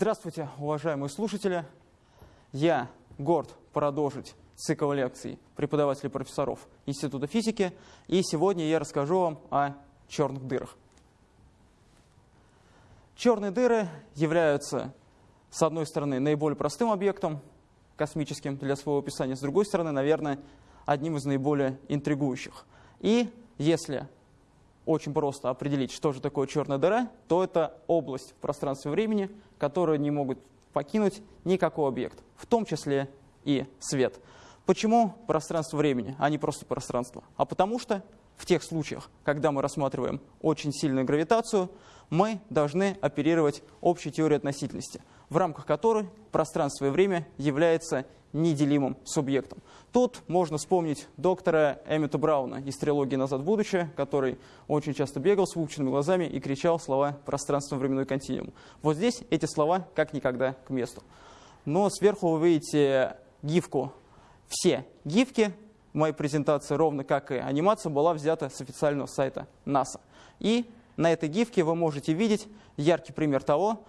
Здравствуйте, уважаемые слушатели. Я горд продолжить цикл лекций преподавателей профессоров Института физики. И сегодня я расскажу вам о черных дырах. Черные дыры являются, с одной стороны, наиболее простым объектом космическим для своего описания, с другой стороны, наверное, одним из наиболее интригующих. И если очень просто определить, что же такое черная дыра, то это область в пространстве времени, которую не могут покинуть никакой объект, в том числе и свет. Почему пространство времени, а не просто пространство? А потому что в тех случаях, когда мы рассматриваем очень сильную гравитацию, мы должны оперировать общей теорией относительности, в рамках которой пространство и время является неделимым субъектом. Тут можно вспомнить доктора Эммета Брауна из трилогии «Назад в будущее», который очень часто бегал с выпученными глазами и кричал слова «пространство-временной континуум». Вот здесь эти слова как никогда к месту. Но сверху вы видите гифку. Все гифки моей презентации, ровно как и анимация, была взята с официального сайта НАСА. И на этой гифке вы можете видеть яркий пример того,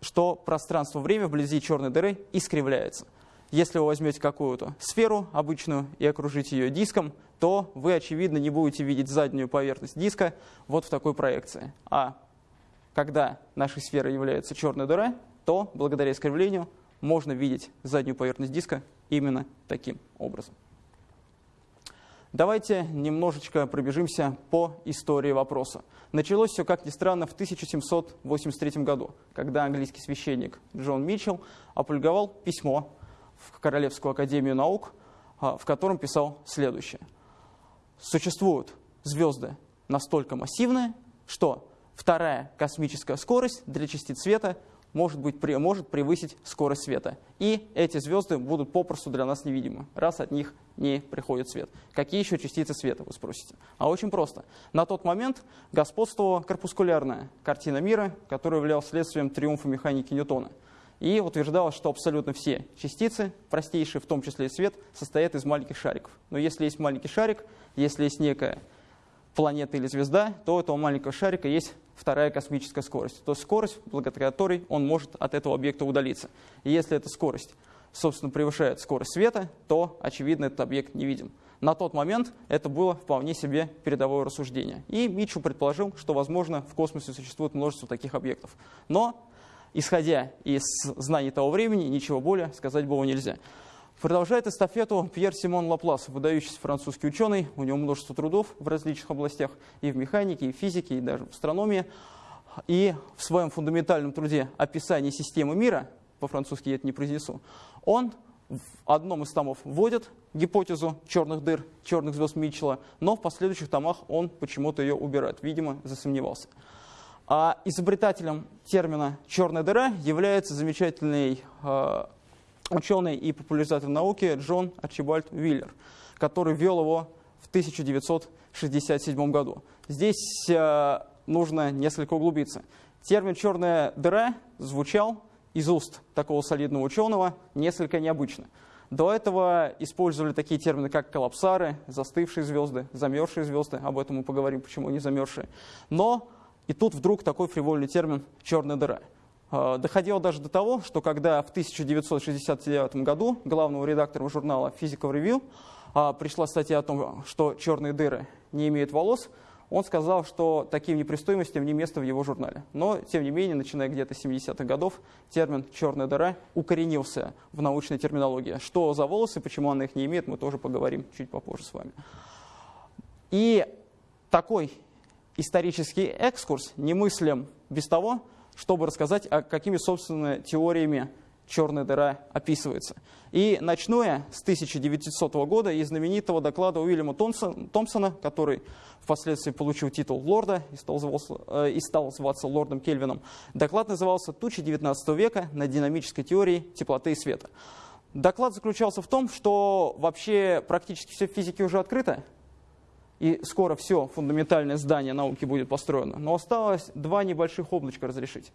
что пространство-время вблизи черной дыры искривляется. Если вы возьмете какую-то сферу обычную и окружите ее диском, то вы, очевидно, не будете видеть заднюю поверхность диска вот в такой проекции. А когда нашей сферой является черная дыра, то благодаря искривлению можно видеть заднюю поверхность диска именно таким образом. Давайте немножечко пробежимся по истории вопроса. Началось все, как ни странно, в 1783 году, когда английский священник Джон Митчелл опубликовал письмо в Королевскую академию наук, а, в котором писал следующее. Существуют звезды настолько массивные, что вторая космическая скорость для частиц света может, быть, может превысить скорость света. И эти звезды будут попросту для нас невидимы, раз от них не приходит свет. Какие еще частицы света, вы спросите? А очень просто. На тот момент господствовала корпускулярная картина мира, которая являлась следствием триумфа механики Ньютона – и утверждалось, что абсолютно все частицы, простейшие, в том числе и свет, состоят из маленьких шариков. Но если есть маленький шарик, если есть некая планета или звезда, то у этого маленького шарика есть вторая космическая скорость. То есть скорость, благодаря которой он может от этого объекта удалиться. И если эта скорость, собственно, превышает скорость света, то, очевидно, этот объект не видим. На тот момент это было вполне себе передовое рассуждение. И Митчу предположил, что, возможно, в космосе существует множество таких объектов. Но исходя из знаний того времени, ничего более сказать было нельзя. Продолжает эстафету Пьер Симон Лаплас, выдающийся французский ученый. У него множество трудов в различных областях, и в механике, и в физике, и даже в астрономии. И в своем фундаментальном труде «Описание системы мира», по-французски я это не произнесу, он в одном из томов вводит гипотезу черных дыр, черных звезд Митчелла, но в последующих томах он почему-то ее убирает. Видимо, засомневался. А изобретателем термина «черная дыра» является замечательный э, ученый и популяризатор науки Джон Арчибальд Виллер, который ввел его в 1967 году. Здесь э, нужно несколько углубиться. Термин «черная дыра» звучал из уст такого солидного ученого несколько необычно. До этого использовали такие термины, как коллапсары, застывшие звезды, замерзшие звезды. Об этом мы поговорим, почему они замерзшие. Но и тут вдруг такой фривольный термин «черная дыра». А, доходило даже до того, что когда в 1969 году главному редактору журнала Physical Review а, пришла статья о том, что черные дыры не имеют волос, он сказал, что таким непристойностям не место в его журнале. Но, тем не менее, начиная где-то с 70-х годов, термин «черная дыра» укоренился в научной терминологии. Что за волосы, почему она их не имеет, мы тоже поговорим чуть попозже с вами. И такой исторический экскурс немыслим без того, чтобы рассказать, а какими, собственно, теориями черная дыра описывается. И начну я с 1900 года из знаменитого доклада Уильяма Томпсона, который впоследствии получил титул лорда и стал, зваться, э, и стал зваться лордом Кельвином. Доклад назывался «Тучи XIX века на динамической теории теплоты и света». Доклад заключался в том, что вообще практически все в физике уже открыто, и скоро все фундаментальное здание науки будет построено. Но осталось два небольших облачка разрешить.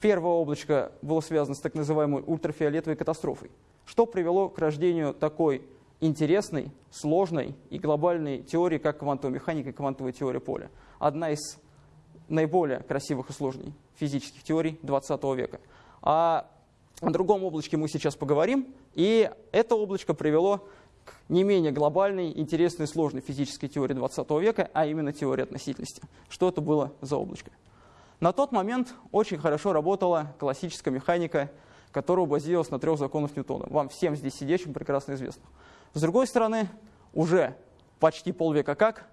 Первое облачко было связано с так называемой ультрафиолетовой катастрофой, что привело к рождению такой интересной, сложной и глобальной теории, как квантовая механика и квантовая теория поля. Одна из наиболее красивых и сложных физических теорий 20 века. А о другом облачке мы сейчас поговорим, и это облачко привело не менее глобальной, интересной сложной физической теории 20 века, а именно теории относительности. Что это было за облачко? На тот момент очень хорошо работала классическая механика, которая базировалась на трех законах Ньютона. Вам всем здесь сидящим прекрасно известно. С другой стороны, уже почти полвека как,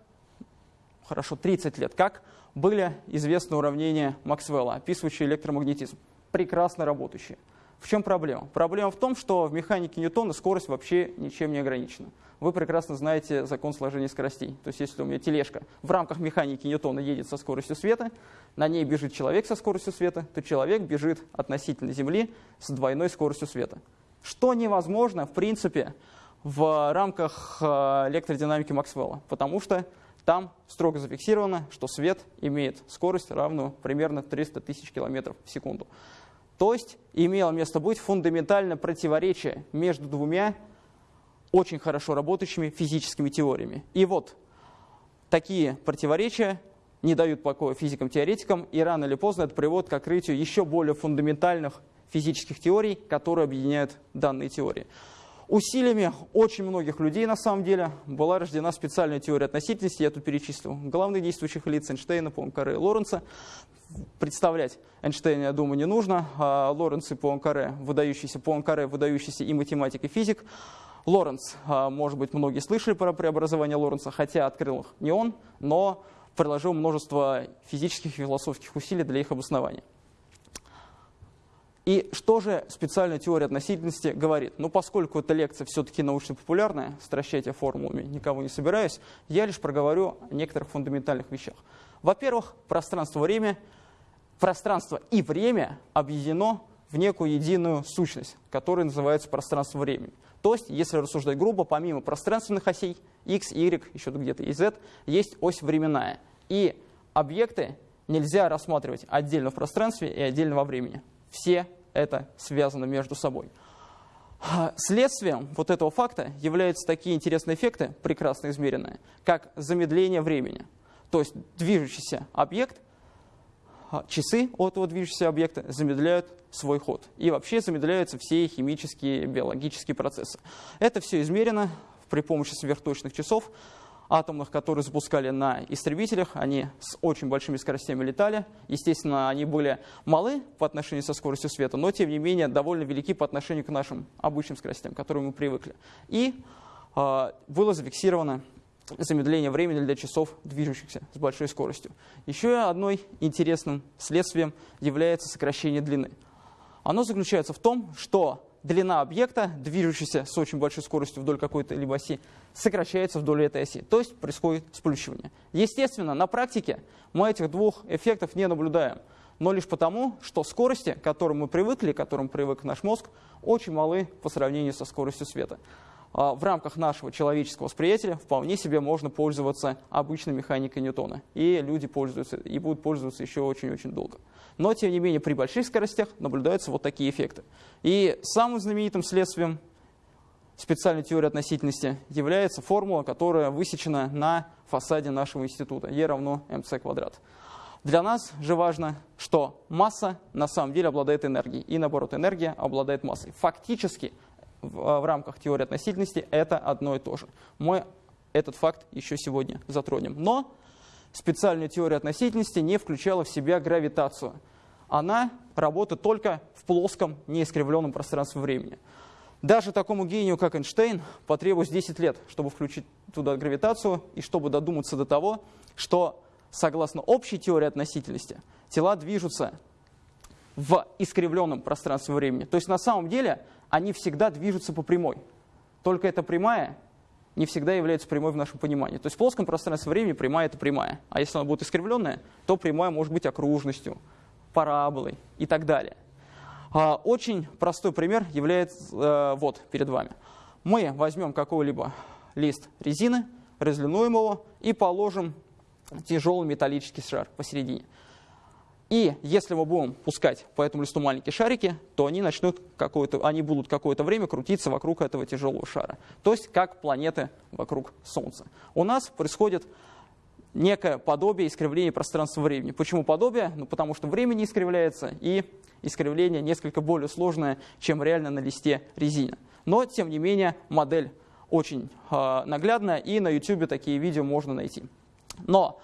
хорошо, 30 лет как, были известны уравнения Максвелла, описывающие электромагнетизм, прекрасно работающие. В чем проблема? Проблема в том, что в механике Ньютона скорость вообще ничем не ограничена. Вы прекрасно знаете закон сложения скоростей. То есть если у меня тележка в рамках механики Ньютона едет со скоростью света, на ней бежит человек со скоростью света, то человек бежит относительно Земли с двойной скоростью света. Что невозможно, в принципе, в рамках э, электродинамики Максвелла, потому что там строго зафиксировано, что свет имеет скорость, равную примерно 300 тысяч километров в секунду. То есть имело место быть фундаментальное противоречие между двумя очень хорошо работающими физическими теориями. И вот такие противоречия не дают покоя физикам-теоретикам, и рано или поздно это приводит к открытию еще более фундаментальных физических теорий, которые объединяют данные теории. Усилиями очень многих людей, на самом деле, была рождена специальная теория относительности, я тут перечислил главных действующих лиц Эйнштейна, Пуанкаре и Лоренца. Представлять Эйнштейна, я думаю, не нужно. А Лоренц и Пуанкаре, выдающийся Пуанкаре, выдающийся и математик, и физик. Лоренц, а, может быть, многие слышали про преобразование Лоренца, хотя открыл их не он, но приложил множество физических и философских усилий для их обоснования. И что же специальная теория относительности говорит? Ну, поскольку эта лекция все-таки научно-популярная, стращать я формулами никого не собираюсь, я лишь проговорю о некоторых фундаментальных вещах. Во-первых, пространство-время, пространство и время объединено в некую единую сущность, которая называется пространство-времени. То есть, если рассуждать грубо, помимо пространственных осей x, y, еще где-то и z, есть ось временная. И объекты нельзя рассматривать отдельно в пространстве и отдельно во времени все это связано между собой. Следствием вот этого факта являются такие интересные эффекты, прекрасно измеренные, как замедление времени. То есть движущийся объект, а, часы от этого движущегося объекта замедляют свой ход. И вообще замедляются все химические, биологические процессы. Это все измерено при помощи сверхточных часов атомных, которые запускали на истребителях. Они с очень большими скоростями летали. Естественно, они были малы по отношению со скоростью света, но тем не менее довольно велики по отношению к нашим обычным скоростям, к которым мы привыкли. И э, было зафиксировано замедление времени для часов, движущихся с большой скоростью. Еще одной интересным следствием является сокращение длины. Оно заключается в том, что длина объекта, движущегося с очень большой скоростью вдоль какой-то либо оси, сокращается вдоль этой оси. То есть происходит сплющивание. Естественно, на практике мы этих двух эффектов не наблюдаем. Но лишь потому, что скорости, к которым мы привыкли, к которым привык наш мозг, очень малы по сравнению со скоростью света. А, в рамках нашего человеческого восприятия вполне себе можно пользоваться обычной механикой Ньютона. И люди пользуются, и будут пользоваться еще очень-очень долго. Но, тем не менее, при больших скоростях наблюдаются вот такие эффекты. И самым знаменитым следствием специальной теории относительности является формула, которая высечена на фасаде нашего института. E равно mc квадрат. Для нас же важно, что масса на самом деле обладает энергией, и наоборот, энергия обладает массой. Фактически в, а, в рамках теории относительности это одно и то же. Мы этот факт еще сегодня затронем. Но специальная теория относительности не включала в себя гравитацию. Она работает только в плоском, неискривленном пространстве времени. Даже такому гению, как Эйнштейн, потребовалось 10 лет, чтобы включить туда гравитацию и чтобы додуматься до того, что, согласно общей теории относительности, тела движутся в искривленном пространстве времени. То есть на самом деле они всегда движутся по прямой. Только эта прямая не всегда является прямой в нашем понимании. То есть в плоском пространстве времени прямая – это прямая. А если она будет искривленная, то прямая может быть окружностью, параболой и так далее. А, очень простой пример является э, вот перед вами. Мы возьмем какой-либо лист резины, разлинуем его и положим тяжелый металлический шар посередине. И если мы будем пускать по этому листу маленькие шарики, то они, начнут какое-то, они будут какое-то время крутиться вокруг этого тяжелого шара. То есть как планеты вокруг Солнца. У нас происходит некое подобие искривления пространства времени. Почему подобие? Ну, потому что время не искривляется, и искривление несколько более сложное, чем реально на листе резины. Но, тем не менее, модель очень э, наглядная, и на YouTube такие видео можно найти. Но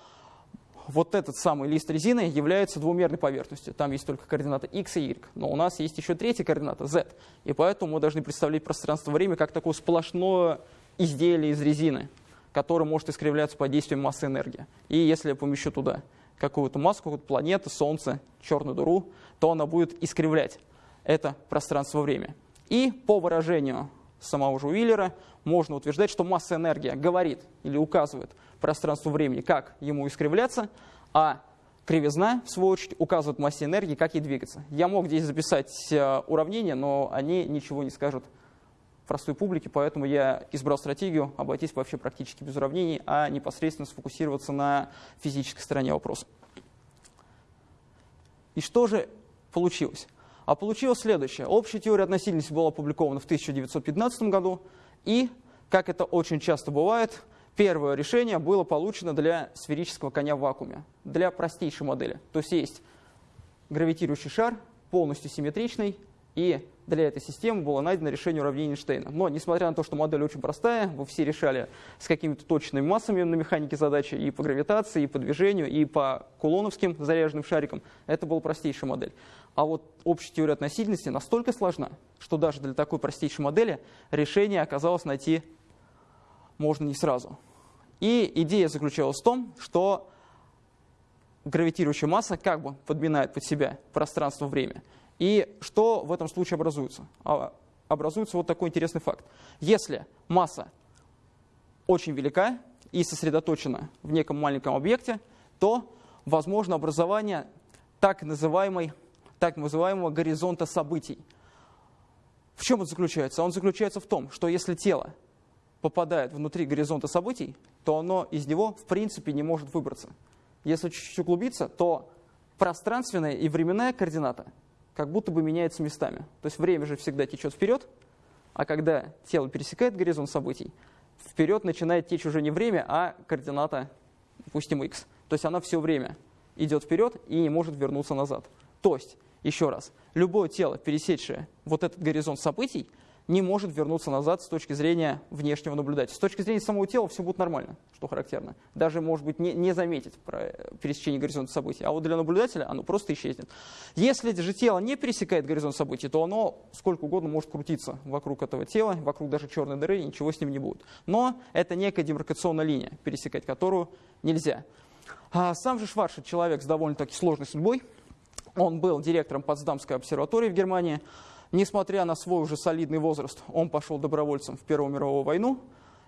вот этот самый лист резины является двумерной поверхностью. Там есть только координата x и y. Но у нас есть еще третья координата z. И поэтому мы должны представлять пространство-время как такое сплошное изделие из резины, которое может искривляться под действием массы энергии. И если я помещу туда какую-то массу, какую-то планету, Солнце, черную дыру, то она будет искривлять это пространство-время. И по выражению самого же Уиллера можно утверждать, что масса энергии говорит или указывает пространству-времени, как ему искривляться, а кривизна, в свою очередь, указывает массе энергии, как ей двигаться. Я мог здесь записать э, уравнения, но они ничего не скажут простой публике, поэтому я избрал стратегию обойтись вообще практически без уравнений, а непосредственно сфокусироваться на физической стороне вопроса. И что же получилось? А получилось следующее. Общая теория относительности была опубликована в 1915 году, и, как это очень часто бывает, первое решение было получено для сферического коня в вакууме, для простейшей модели. То есть есть гравитирующий шар, полностью симметричный, и для этой системы было найдено решение уравнения Эйнштейна. Но, несмотря на то, что модель очень простая, вы все решали с какими-то точными массами на механике задачи и по гравитации, и по движению, и по кулоновским заряженным шарикам, это была простейшая модель. А вот общая теория относительности настолько сложна, что даже для такой простейшей модели решение оказалось найти можно не сразу. И идея заключалась в том, что гравитирующая масса как бы подминает под себя пространство-время. И что в этом случае образуется? А, образуется вот такой интересный факт. Если масса очень велика и сосредоточена в неком маленьком объекте, то возможно образование так, называемой, так называемого горизонта событий. В чем он заключается? Он заключается в том, что если тело попадает внутри горизонта событий, то оно из него в принципе не может выбраться. Если чуть-чуть углубиться, то пространственная и временная координата как будто бы меняются местами. То есть время же всегда течет вперед, а когда тело пересекает горизонт событий, вперед начинает течь уже не время, а координата, допустим, x. То есть она все время идет вперед и не может вернуться назад. То есть, еще раз, любое тело, пересечшее вот этот горизонт событий, не может вернуться назад с точки зрения внешнего наблюдателя. С точки зрения самого тела все будет нормально, что характерно. Даже, может быть, не, не заметить пересечение горизонта событий. А вот для наблюдателя оно просто исчезнет. Если же тело не пересекает горизонт событий, то оно сколько угодно может крутиться вокруг этого тела, вокруг даже черной дыры, и ничего с ним не будет. Но это некая демаркационная линия, пересекать которую нельзя. А сам же Шваршет человек с довольно-таки сложной судьбой. Он был директором Потсдамской обсерватории в Германии. Несмотря на свой уже солидный возраст, он пошел добровольцем в Первую мировую войну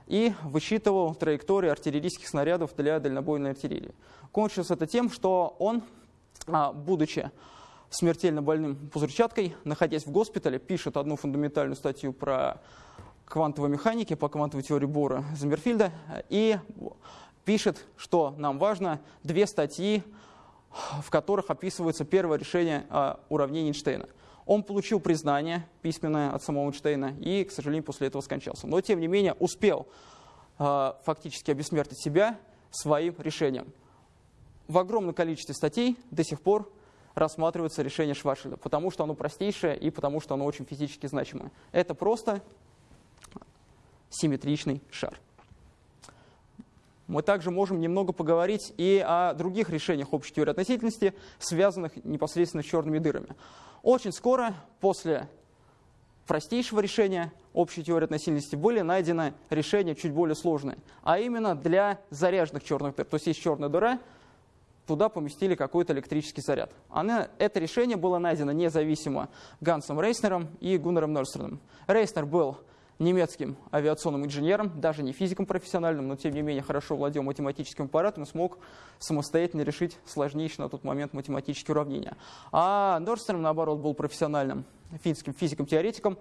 и высчитывал траектории артиллерийских снарядов для дальнобойной артиллерии. Кончилось это тем, что он, а, будучи смертельно больным пузырчаткой, находясь в госпитале, пишет одну фундаментальную статью про квантовой механики, по квантовой теории Бора Замерфильда, и пишет, что нам важно, две статьи, в которых описывается первое решение а, уравнений Эйнштейна – он получил признание письменное от самого Эйнштейна и, к сожалению, после этого скончался. Но, тем не менее, успел э, фактически обессмертить себя своим решением. В огромном количестве статей до сих пор рассматривается решение Шварцшильда, потому что оно простейшее и потому что оно очень физически значимое. Это просто симметричный шар. Мы также можем немного поговорить и о других решениях общей теории относительности, связанных непосредственно с черными дырами. Очень скоро после простейшего решения общей теории относительности были найдены решения чуть более сложные, а именно для заряженных черных дыр. То есть есть черная дыра, туда поместили какой-то электрический заряд. Она, это решение было найдено независимо Гансом Рейснером и Гуннером Норстерном. Рейснер был немецким авиационным инженером, даже не физиком профессиональным, но тем не менее хорошо владел математическим аппаратом и смог самостоятельно решить сложнейшие на тот момент математические уравнения. А Норстром, наоборот, был профессиональным финским физиком-теоретиком,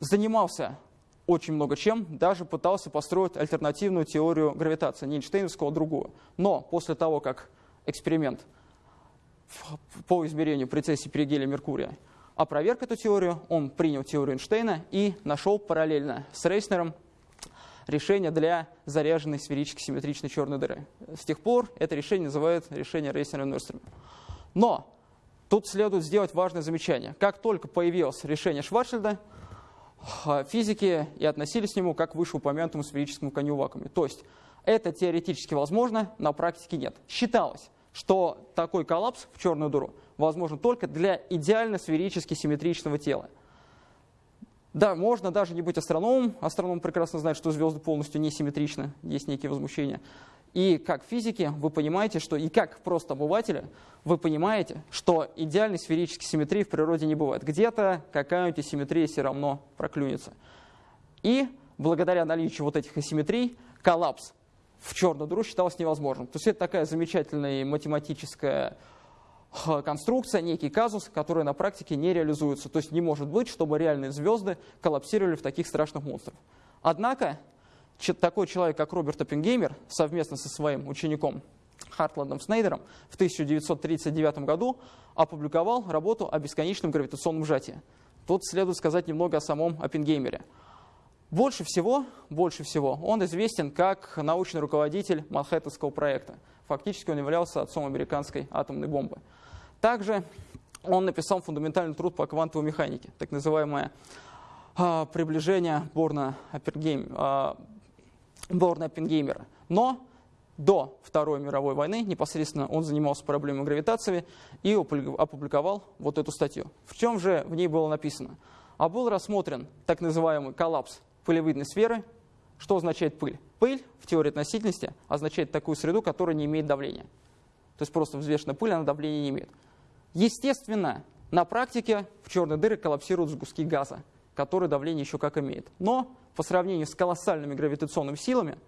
занимался очень много чем, даже пытался построить альтернативную теорию гравитации, не Эйнштейновскую, а другую. Но после того, как эксперимент по измерению прецессии перигелия Меркурия опроверг эту теорию, он принял теорию Эйнштейна и нашел параллельно с Рейснером решение для заряженной сферически симметричной черной дыры. С тех пор это решение называют решение Рейснера-Норстрема. Но Тут следует сделать важное замечание. Как только появилось решение Шварцшильда, физики и относились к нему как к вышеупомянутому сферическому коню вакууме. То есть это теоретически возможно, на практике нет. Считалось, что такой коллапс в черную дыру возможен только для идеально сферически симметричного тела. Да, можно даже не быть астрономом. Астроном прекрасно знает, что звезды полностью несимметричны, есть некие возмущения. И как физики вы понимаете, что и как просто обыватели вы понимаете, что идеальной сферической симметрии в природе не бывает. Где-то какая-нибудь асимметрия все равно проклюнется. И благодаря наличию вот этих асимметрий коллапс в черную дыру считалось невозможным. То есть это такая замечательная математическая конструкция, некий казус, который на практике не реализуется. То есть не может быть, чтобы реальные звезды коллапсировали в таких страшных монстрах. Однако такой человек, как Роберт Оппенгеймер, совместно со своим учеником Хартландом Снейдером в 1939 году опубликовал работу о бесконечном гравитационном сжатии. Тут следует сказать немного о самом Оппенгеймере. Больше всего, больше всего он известен как научный руководитель Манхэттенского проекта. Фактически он являлся отцом американской атомной бомбы. Также он написал фундаментальный труд по квантовой механике, так называемое а, приближение Борна Оппенгеймера. Борна Оппенгеймера. Но до Второй мировой войны непосредственно он занимался проблемой гравитации и опубликовал вот эту статью. В чем же в ней было написано? А был рассмотрен так называемый коллапс пылевидной сферы. Что означает пыль? Пыль в теории относительности означает такую среду, которая не имеет давления. То есть просто взвешенная пыль, она давления не имеет. Естественно, на практике в черные дыры коллапсируют сгустки газа, которые давление еще как имеет. Но по сравнению с колоссальными гравитационными силами,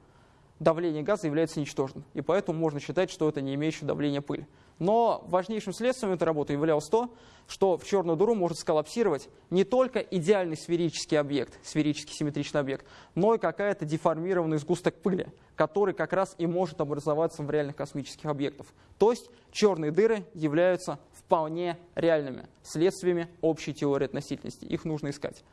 давление газа является ничтожным. И поэтому можно считать, что это не имеющее давление пыль. Но важнейшим следствием этой работы являлось то, что в черную дыру может сколлапсировать не только идеальный сферический объект, сферический симметричный объект, но и какая-то деформированный сгусток пыли, который как раз и может образоваться в реальных космических объектах. То есть черные дыры являются вполне реальными следствиями общей теории относительности. Их нужно искать.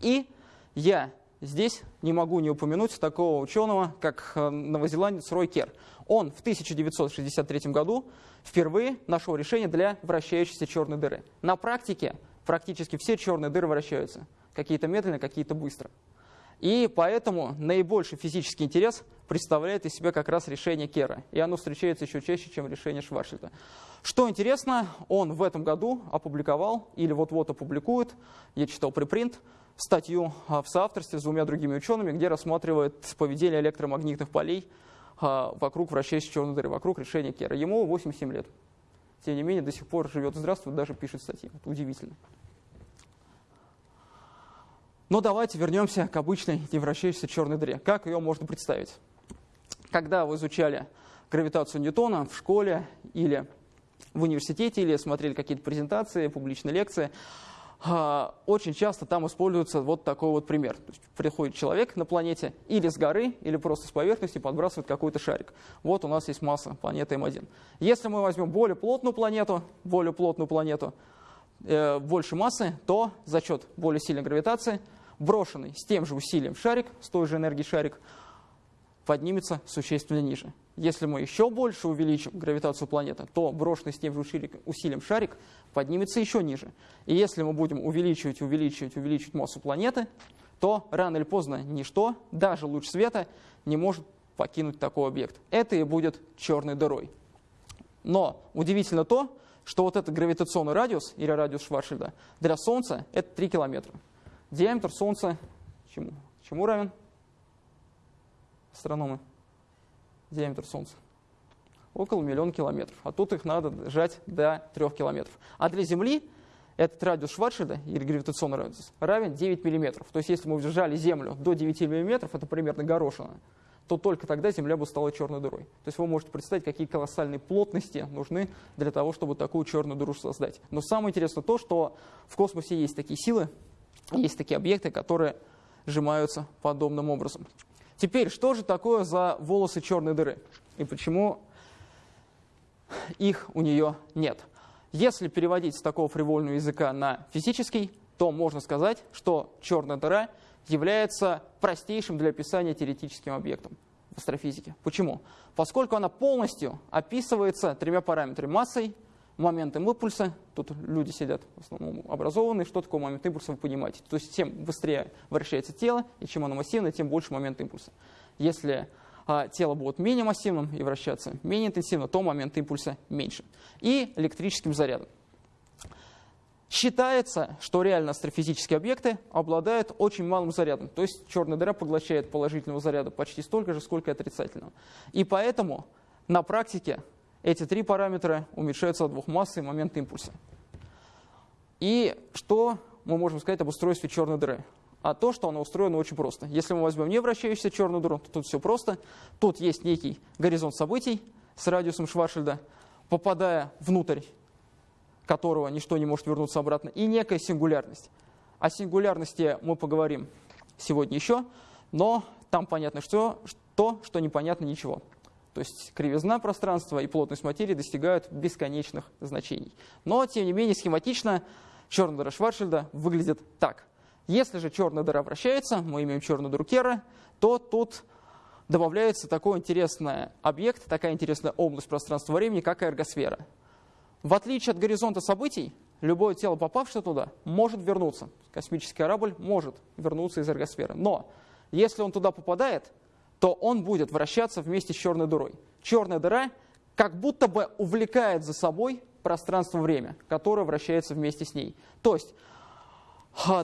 И я здесь не могу не упомянуть такого ученого, как э, новозеландец Рой Кер. Он в 1963 году впервые нашел решение для вращающейся черной дыры. На практике практически все черные дыры вращаются. Какие-то медленно, какие-то быстро. И поэтому наибольший физический интерес представляет из себя как раз решение Кера. И оно встречается еще чаще, чем решение Шварцшильда. Что интересно, он в этом году опубликовал, или вот-вот опубликует, я читал припринт, статью а, в соавторстве с двумя другими учеными, где рассматривает поведение электромагнитных полей вокруг вращающейся черной дыры, вокруг решения Кера. Ему 87 лет. Тем не менее, до сих пор живет и здравствует, даже пишет статьи. Это удивительно. Но давайте вернемся к обычной невращающейся черной дыре. Как ее можно представить? Когда вы изучали гравитацию Ньютона в школе или в университете, или смотрели какие-то презентации, публичные лекции, а, очень часто там используется вот такой вот пример. То есть приходит человек на планете или с горы, или просто с поверхности подбрасывает какой-то шарик. Вот у нас есть масса планеты М1. Если мы возьмем более плотную планету, более плотную планету, э, больше массы, то за счет более сильной гравитации брошенный с тем же усилием шарик, с той же энергией шарик, поднимется существенно ниже. Если мы еще больше увеличим гравитацию планеты, то брошенный с тем же усилием шарик поднимется еще ниже. И если мы будем увеличивать, увеличивать, увеличивать массу планеты, то рано или поздно ничто, даже луч света, не может покинуть такой объект. Это и будет черной дырой. Но удивительно то, что вот этот гравитационный радиус, или радиус Шварцшильда, для Солнца это 3 километра. Диаметр Солнца чему, чему равен? Астрономы диаметр Солнца? Около миллиона километров. А тут их надо сжать до 3 километров. А для Земли этот радиус Шварцшильда, или гравитационный радиус, равен 9 миллиметров. То есть если мы сжали Землю до 9 миллиметров, это примерно горошина, то только тогда Земля бы стала черной дырой. То есть вы можете представить, какие колоссальные плотности нужны для того, чтобы такую черную дыру создать. Но самое интересное то, что в космосе есть такие силы, есть такие объекты, которые сжимаются подобным образом. Теперь, что же такое за волосы черной дыры? И почему их у нее нет? Если переводить с такого фривольного языка на физический, то можно сказать, что черная дыра является простейшим для описания теоретическим объектом в астрофизике. Почему? Поскольку она полностью описывается тремя параметрами – массой, моментом импульса, тут люди сидят в основном образованные, что такое момент импульса, вы понимаете. То есть тем быстрее вращается тело, и чем оно массивное, тем больше момент импульса. Если а, тело будет менее массивным и вращаться менее интенсивно, то момент импульса меньше. И электрическим зарядом. Считается, что реально астрофизические объекты обладают очень малым зарядом. То есть черная дыра поглощает положительного заряда почти столько же, сколько и отрицательного. И поэтому на практике эти три параметра уменьшаются от двух массы и момент импульса. И что мы можем сказать об устройстве черной дыры? А то, что она устроена очень просто. Если мы возьмем не вращающуюся черную дыру, то тут все просто. Тут есть некий горизонт событий с радиусом Шваршильда, попадая внутрь которого ничто не может вернуться обратно, и некая сингулярность. О сингулярности мы поговорим сегодня еще, но там понятно что, то, что непонятно ничего. То есть кривизна пространства и плотность материи достигают бесконечных значений. Но, тем не менее, схематично черная дыра Шварцшильда выглядит так. Если же черная дыра вращается, мы имеем черную дыру Кера, то тут добавляется такой интересный объект, такая интересная область пространства-времени, как эргосфера. В отличие от горизонта событий, любое тело, попавшее туда, может вернуться. Космический корабль может вернуться из эргосферы. Но если он туда попадает, то он будет вращаться вместе с черной дырой. Черная дыра как будто бы увлекает за собой пространство-время, которое вращается вместе с ней. То есть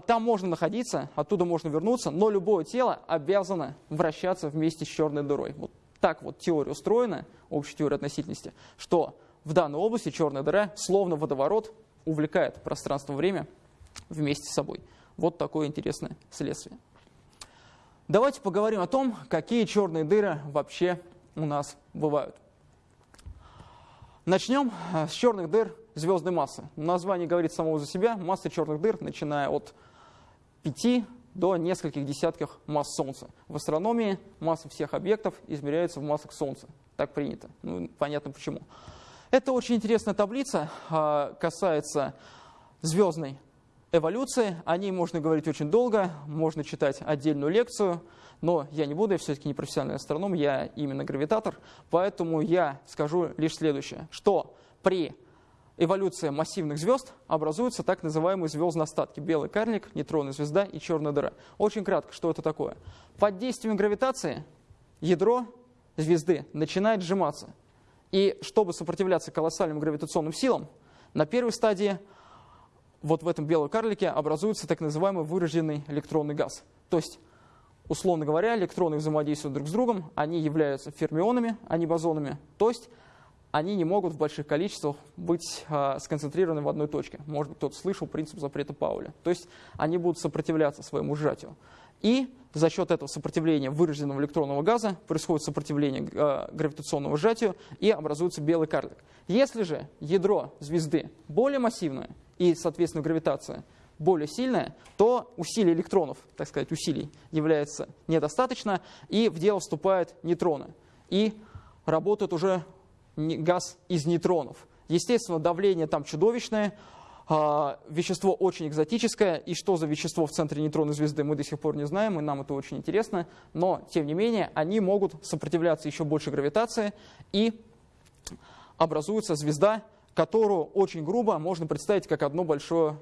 там можно находиться, оттуда можно вернуться, но любое тело обязано вращаться вместе с черной дырой. Вот так вот теория устроена, общая теория относительности, что в данной области черная дыра, словно водоворот, увлекает пространство-время вместе с собой. Вот такое интересное следствие. Давайте поговорим о том, какие черные дыры вообще у нас бывают. Начнем э, с черных дыр звездной массы. Название говорит само за себя. Масса черных дыр, начиная от 5 до нескольких десятков масс Солнца. В астрономии масса всех объектов измеряется в массах Солнца. Так принято. Ну, понятно почему. Это очень интересная таблица, а, касается звездной эволюции. О ней можно говорить очень долго, можно читать отдельную лекцию, но я не буду, я все-таки не профессиональный астроном, я именно гравитатор, поэтому я скажу лишь следующее, что при эволюции массивных звезд образуются так называемые звездные остатки. Белый карлик, нейтронная звезда и черная дыра. Очень кратко, что это такое. Под действием гравитации ядро звезды начинает сжиматься. И чтобы сопротивляться колоссальным гравитационным силам, на первой стадии вот в этом белом карлике образуется так называемый выраженный электронный газ. То есть, условно говоря, электроны взаимодействуют друг с другом, они являются фермионами, а не бозонами. То есть, они не могут в больших количествах быть э, сконцентрированы в одной точке. Может быть, кто-то слышал принцип запрета Пауля. То есть, они будут сопротивляться своему сжатию. И за счет этого сопротивления выраженного электронного газа происходит сопротивление э, гравитационному сжатию и образуется белый карлик. Если же ядро звезды более массивное и, соответственно, гравитация более сильная, то усилий электронов, так сказать, усилий является недостаточно, и в дело вступают нейтроны. И работает уже газ из нейтронов. Естественно, давление там чудовищное, а, вещество очень экзотическое, и что за вещество в центре нейтронной звезды мы до сих пор не знаем, и нам это очень интересно, но, тем не менее, они могут сопротивляться еще больше гравитации, и образуется звезда, которую очень грубо можно представить как одно большое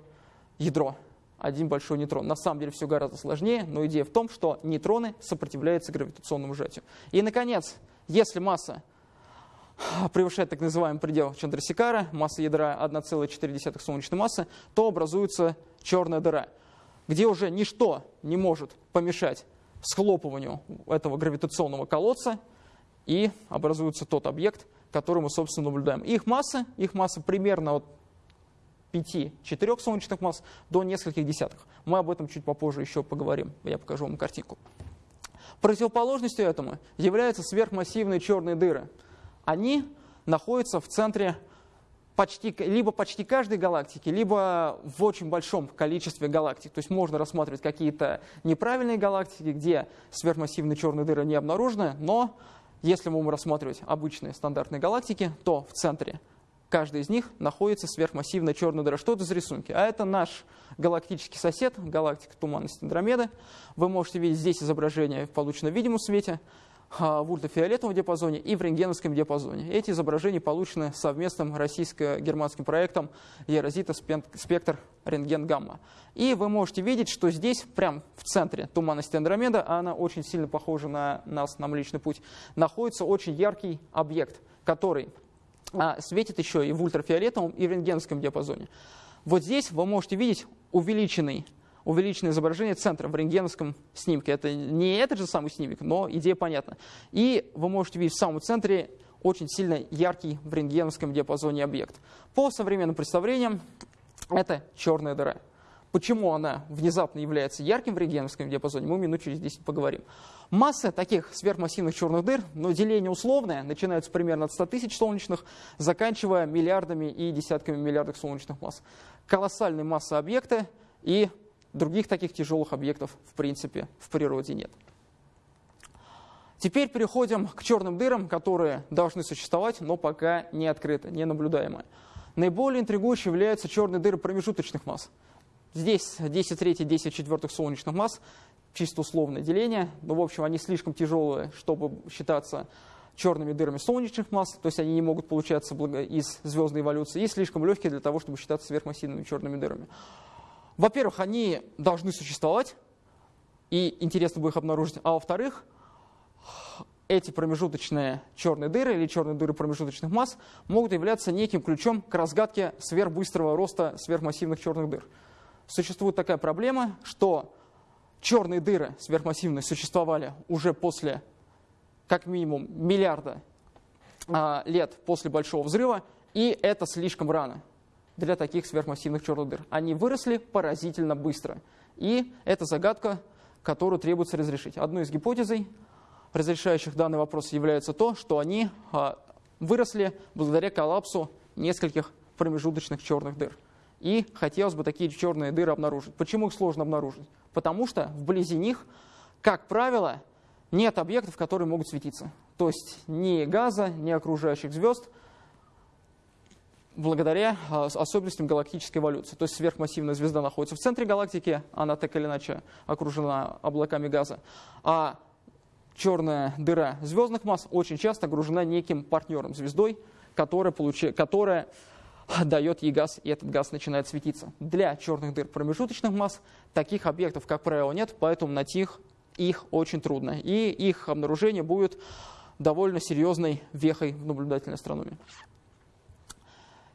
ядро, один большой нейтрон. На самом деле все гораздо сложнее, но идея в том, что нейтроны сопротивляются гравитационному сжатию. И, наконец, если масса превышает так называемый предел Чандрасикара, масса ядра 1,4 солнечной массы, то образуется черная дыра, где уже ничто не может помешать схлопыванию этого гравитационного колодца, и образуется тот объект, который мы, собственно, наблюдаем. Их масса, их масса примерно от 5-4 солнечных масс до нескольких десятков. Мы об этом чуть попозже еще поговорим, я покажу вам картинку. Противоположностью этому являются сверхмассивные черные дыры – они находятся в центре почти, либо почти каждой галактики, либо в очень большом количестве галактик. То есть можно рассматривать какие-то неправильные галактики, где сверхмассивные черные дыры не обнаружены, но если мы будем рассматривать обычные стандартные галактики, то в центре каждой из них находится сверхмассивная черная дыра. Что это за рисунки? А это наш галактический сосед, галактика туманности Андромеды. Вы можете видеть здесь изображение в полученном видимом свете. А, в ультрафиолетовом диапазоне и в рентгеновском диапазоне. Эти изображения получены совместным российско-германским проектом Ерозита спектр рентген-гамма. И вы можете видеть, что здесь, прямо в центре туманности Андромеда, а она очень сильно похожа на нас, на Млечный Путь, находится очень яркий объект, который а, светит еще и в ультрафиолетовом, и в рентгеновском диапазоне. Вот здесь вы можете видеть увеличенный увеличенное изображение центра в рентгеновском снимке. Это не этот же самый снимок, но идея понятна. И вы можете видеть в самом центре очень сильно яркий в рентгеновском диапазоне объект. По современным представлениям, это черная дыра. Почему она внезапно является ярким в рентгеновском диапазоне, мы минут через 10 поговорим. Масса таких сверхмассивных черных дыр, но деление условное, начинается примерно от 100 тысяч солнечных, заканчивая миллиардами и десятками миллиардов солнечных масс. Колоссальная масса объекта и Других таких тяжелых объектов, в принципе, в природе нет. Теперь переходим к черным дырам, которые должны существовать, но пока не открыты, не наблюдаемые. Наиболее интригующей являются черные дыры промежуточных масс. Здесь 10 третьих, 10 четвертых солнечных масс, чисто условное деление, но в общем они слишком тяжелые, чтобы считаться черными дырами солнечных масс, то есть они не могут получаться из звездной эволюции, и слишком легкие для того, чтобы считаться сверхмассивными черными дырами. Во-первых, они должны существовать, и интересно будет их обнаружить. А во-вторых, эти промежуточные черные дыры или черные дыры промежуточных масс могут являться неким ключом к разгадке сверхбыстрого роста сверхмассивных черных дыр. Существует такая проблема, что черные дыры сверхмассивные существовали уже после как минимум миллиарда а, лет после Большого взрыва, и это слишком рано для таких сверхмассивных черных дыр. Они выросли поразительно быстро. И это загадка, которую требуется разрешить. Одной из гипотезей, разрешающих данный вопрос, является то, что они а, выросли благодаря коллапсу нескольких промежуточных черных дыр. И хотелось бы такие черные дыры обнаружить. Почему их сложно обнаружить? Потому что вблизи них, как правило, нет объектов, которые могут светиться. То есть ни газа, ни окружающих звезд – благодаря а, особенностям галактической эволюции. То есть сверхмассивная звезда находится в центре галактики, она так или иначе окружена облаками газа, а черная дыра звездных масс очень часто окружена неким партнером, звездой, которая, получи, которая дает ей газ, и этот газ начинает светиться. Для черных дыр промежуточных масс таких объектов, как правило, нет, поэтому найти их, их очень трудно. И их обнаружение будет довольно серьезной вехой в наблюдательной астрономии.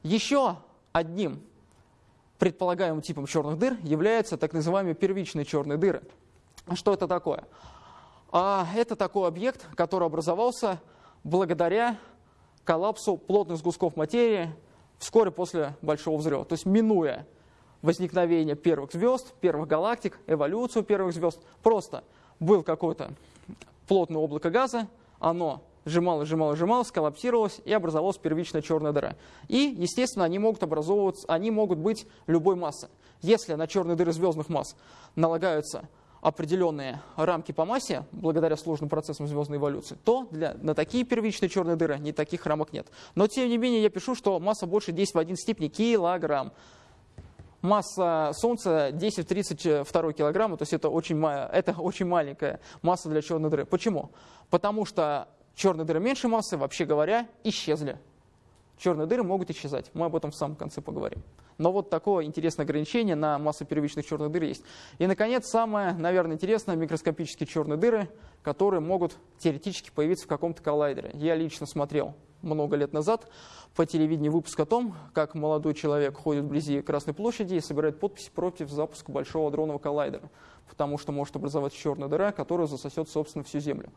Еще одним предполагаемым типом черных дыр являются так называемые первичные черные дыры. Что это такое? А это такой объект, который образовался благодаря коллапсу плотных сгустков материи вскоре после Большого взрыва. То есть минуя возникновение первых звезд, первых галактик, эволюцию первых звезд, просто был какое-то плотное облако газа, оно сжималось, сжималось, сжималось, сколлапсировалось и образовалась первичная черная дыра. И, естественно, они могут образовываться, они могут быть любой массы. Если на черные дыры звездных масс налагаются определенные рамки по массе, благодаря сложным процессам звездной эволюции, то для, на такие первичные черные дыры ни таких рамок нет. Но, тем не менее, я пишу, что масса больше 10 в 1 степени килограмм. Масса Солнца 10 в 32 килограмма, то есть это очень, это очень маленькая масса для черной дыры. Почему? Потому что черные дыры меньшей массы, вообще говоря, исчезли. Черные дыры могут исчезать. Мы об этом в самом конце поговорим. Но вот такое интересное ограничение на массу первичных черных дыр есть. И, наконец, самое, наверное, интересное, микроскопические черные дыры, которые могут теоретически появиться в каком-то коллайдере. Я лично смотрел много лет назад по телевидению выпуск о том, как молодой человек ходит вблизи Красной площади и собирает подписи против запуска большого дронового коллайдера, потому что может образовать черная дыра, которая засосет, собственно, всю Землю.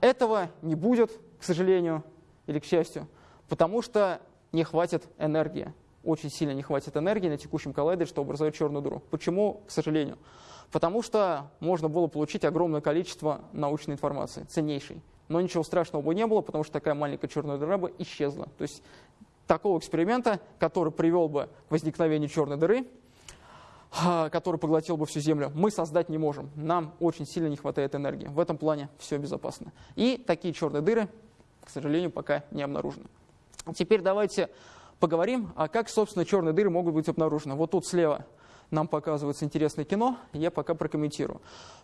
Этого не будет, к сожалению или к счастью, потому что не хватит энергии. Очень сильно не хватит энергии на текущем коллайдере, чтобы образовать черную дыру. Почему, к сожалению? Потому что можно было получить огромное количество научной информации, ценнейшей. Но ничего страшного бы не было, потому что такая маленькая черная дыра бы исчезла. То есть такого эксперимента, который привел бы к возникновению черной дыры, который поглотил бы всю Землю, мы создать не можем. Нам очень сильно не хватает энергии. В этом плане все безопасно. И такие черные дыры, к сожалению, пока не обнаружены. Теперь давайте поговорим, а как, собственно, черные дыры могут быть обнаружены. Вот тут слева нам показывается интересное кино, я пока прокомментирую.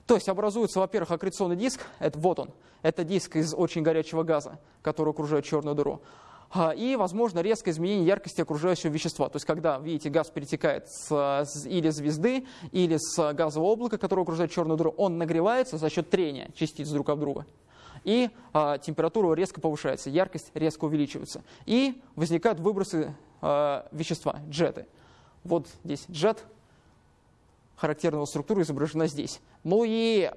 То есть образуется, во-первых, аккреционный диск, это вот он, это диск из очень горячего газа, который окружает черную дыру. А, и, возможно, резкое изменение яркости окружающего вещества. То есть, когда, видите, газ перетекает с, или звезды, или с газового облака, которое окружает черную дыру, он нагревается за счет трения частиц друг об друга. И а, температура резко повышается, яркость резко увеличивается. И возникают выбросы а, вещества, джеты. Вот здесь джет, характерного структура изображена здесь. Ну и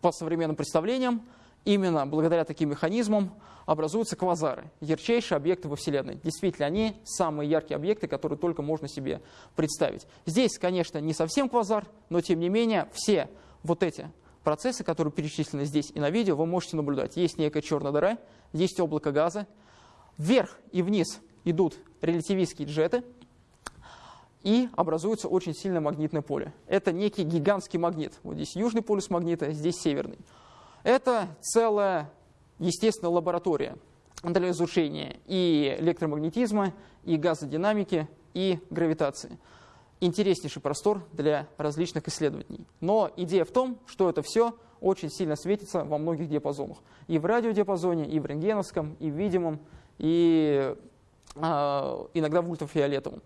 по современным представлениям, именно благодаря таким механизмам образуются квазары, ярчайшие объекты во Вселенной. Действительно, они самые яркие объекты, которые только можно себе представить. Здесь, конечно, не совсем квазар, но тем не менее все вот эти процессы, которые перечислены здесь и на видео, вы можете наблюдать. Есть некая черная дыра, есть облако газа. Вверх и вниз идут релятивистские джеты, и образуется очень сильное магнитное поле. Это некий гигантский магнит. Вот здесь южный полюс магнита, здесь северный. Это целая естественная лаборатория для изучения и электромагнетизма, и газодинамики, и гравитации. Интереснейший простор для различных исследований. Но идея в том, что это все очень сильно светится во многих диапазонах. И в радиодиапазоне, и в рентгеновском, и в видимом, и э, иногда в ультрафиолетовом.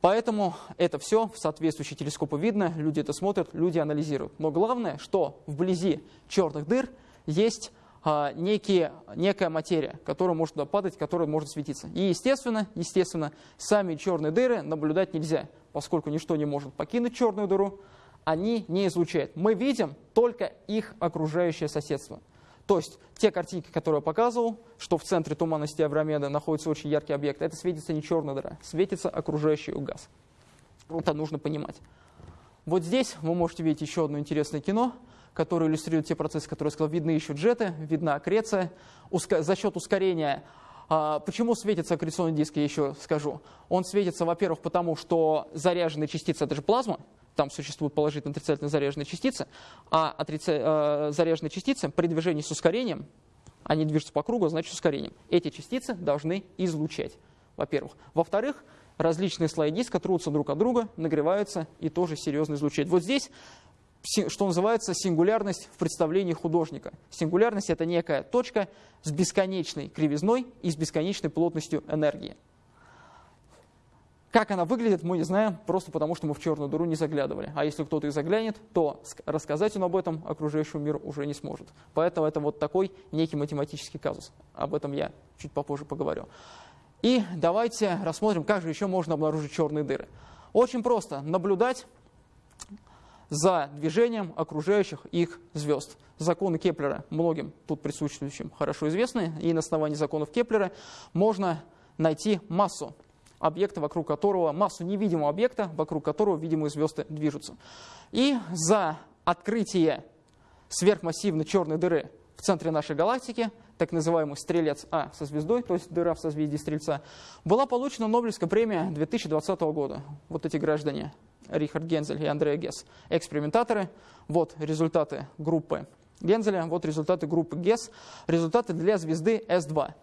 Поэтому это все в соответствующие телескопы видно, люди это смотрят, люди анализируют. Но главное, что вблизи черных дыр есть некие, некая материя, которая может туда падать, которая может светиться. И естественно, естественно, сами черные дыры наблюдать нельзя, поскольку ничто не может покинуть черную дыру, они не излучают. Мы видим только их окружающее соседство. То есть те картинки, которые я показывал, что в центре туманности Авромеда находится очень яркий объект, это светится не черная дыра, светится окружающий газ. Это нужно понимать. Вот здесь вы можете видеть еще одно интересное кино, которое иллюстрирует те процессы, которые я сказал. Видны еще джеты, видна аккреция. За счет ускорения а, Почему светится аккреционный диск, я еще скажу. Он светится, во-первых, потому что заряженные частицы – это же плазма, там существуют положительно отрицательно заряженные частицы, а отрица... заряженные частицы при движении с ускорением, они движутся по кругу, значит с ускорением. Эти частицы должны излучать, во-первых. Во-вторых, различные слои диска трутся друг от друга, нагреваются и тоже серьезно излучают. Вот здесь что называется сингулярность в представлении художника. Сингулярность – это некая точка с бесконечной кривизной и с бесконечной плотностью энергии. Как она выглядит, мы не знаем, просто потому что мы в черную дыру не заглядывали. А если кто-то и заглянет, то рассказать он об этом окружающему миру уже не сможет. Поэтому это вот такой некий математический казус. Об этом я чуть попозже поговорю. И давайте рассмотрим, как же еще можно обнаружить черные дыры. Очень просто наблюдать за движением окружающих их звезд. Законы Кеплера многим тут присутствующим хорошо известны, и на основании законов Кеплера можно найти массу объекта, вокруг которого, массу невидимого объекта, вокруг которого видимые звезды движутся. И за открытие сверхмассивной черной дыры в центре нашей галактики, так называемый стрелец А со звездой, то есть дыра в созвездии Стрельца, была получена Нобелевская премия 2020 года. Вот эти граждане, Рихард Гензель и Андреа Гесс, экспериментаторы. Вот результаты группы Гензеля, вот результаты группы Гесс, результаты для звезды С2.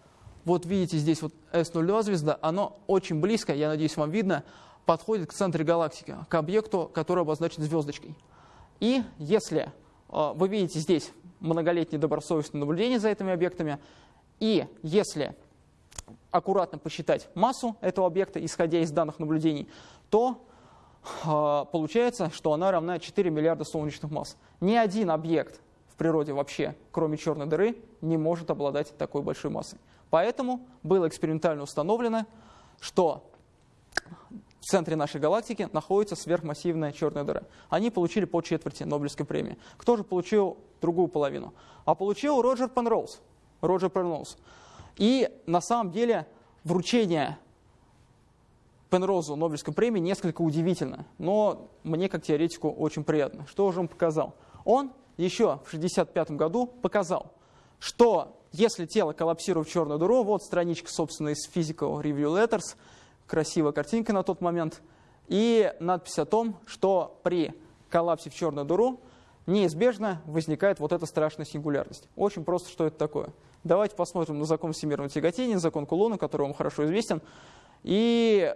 Вот видите здесь вот S02 звезда, оно очень близко, я надеюсь, вам видно, подходит к центру галактики, к объекту, который обозначен звездочкой. И если вы видите здесь многолетнее добросовестное наблюдение за этими объектами, и если аккуратно посчитать массу этого объекта, исходя из данных наблюдений, то э, получается, что она равна 4 миллиарда солнечных масс. Ни один объект в природе вообще, кроме черной дыры, не может обладать такой большой массой. Поэтому было экспериментально установлено, что в центре нашей галактики находится сверхмассивная черная дыра. Они получили по четверти Нобелевской премии. Кто же получил другую половину? А получил Роджер Пенроуз. Роджер Пенроуз. И на самом деле вручение Пенроузу Нобелевской премии несколько удивительно, но мне как теоретику очень приятно. Что же он показал? Он еще в 1965 году показал, что если тело коллапсирует в черную дыру, вот страничка, собственно, из Physical Review Letters, красивая картинка на тот момент, и надпись о том, что при коллапсе в черную дыру неизбежно возникает вот эта страшная сингулярность. Очень просто, что это такое. Давайте посмотрим на закон всемирного тяготения, закон Кулона, который вам хорошо известен. И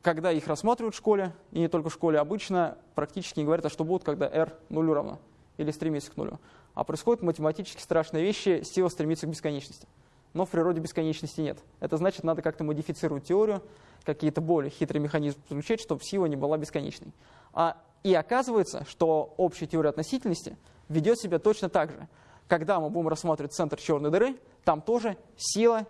когда их рассматривают в школе, и не только в школе, обычно практически не говорят, а что будет, когда r нулю равно или стремится к нулю. А происходят математически страшные вещи, сила стремится к бесконечности. Но в природе бесконечности нет. Это значит, надо как-то модифицировать теорию, какие-то более хитрые механизмы подключать, чтобы сила не была бесконечной. А, и оказывается, что общая теория относительности ведет себя точно так же. Когда мы будем рассматривать центр черной дыры, там тоже сила,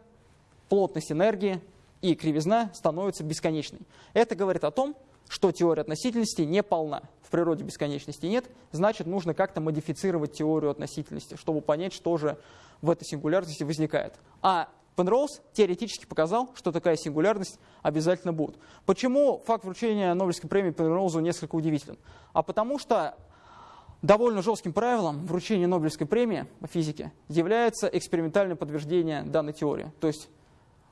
плотность энергии и кривизна становятся бесконечной. Это говорит о том, что теория относительности не полна. В природе бесконечности нет, значит, нужно как-то модифицировать теорию относительности, чтобы понять, что же в этой сингулярности возникает. А Пенроуз теоретически показал, что такая сингулярность обязательно будет. Почему факт вручения Нобелевской премии Пенроузу несколько удивителен? А потому что довольно жестким правилом вручения Нобелевской премии по физике является экспериментальное подтверждение данной теории. То есть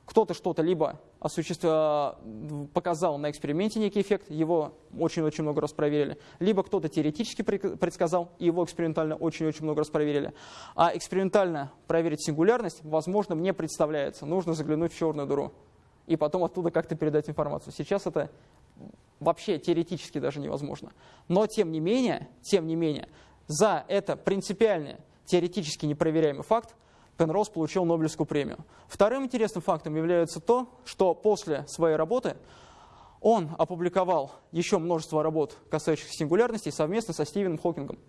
кто-то что-то либо осуществ... показал на эксперименте некий эффект, его очень-очень много раз проверили, либо кто-то теоретически предсказал, и его экспериментально очень-очень много раз проверили. А экспериментально проверить сингулярность возможным не представляется. Нужно заглянуть в черную дыру и потом оттуда как-то передать информацию. Сейчас это вообще теоретически даже невозможно. Но тем не менее, тем не менее, за это принципиальный, теоретически непроверяемый факт Пенроуз получил Нобелевскую премию. Вторым интересным фактом является то, что после своей работы он опубликовал еще множество работ, касающихся сингулярности, совместно со Стивеном Хокингом,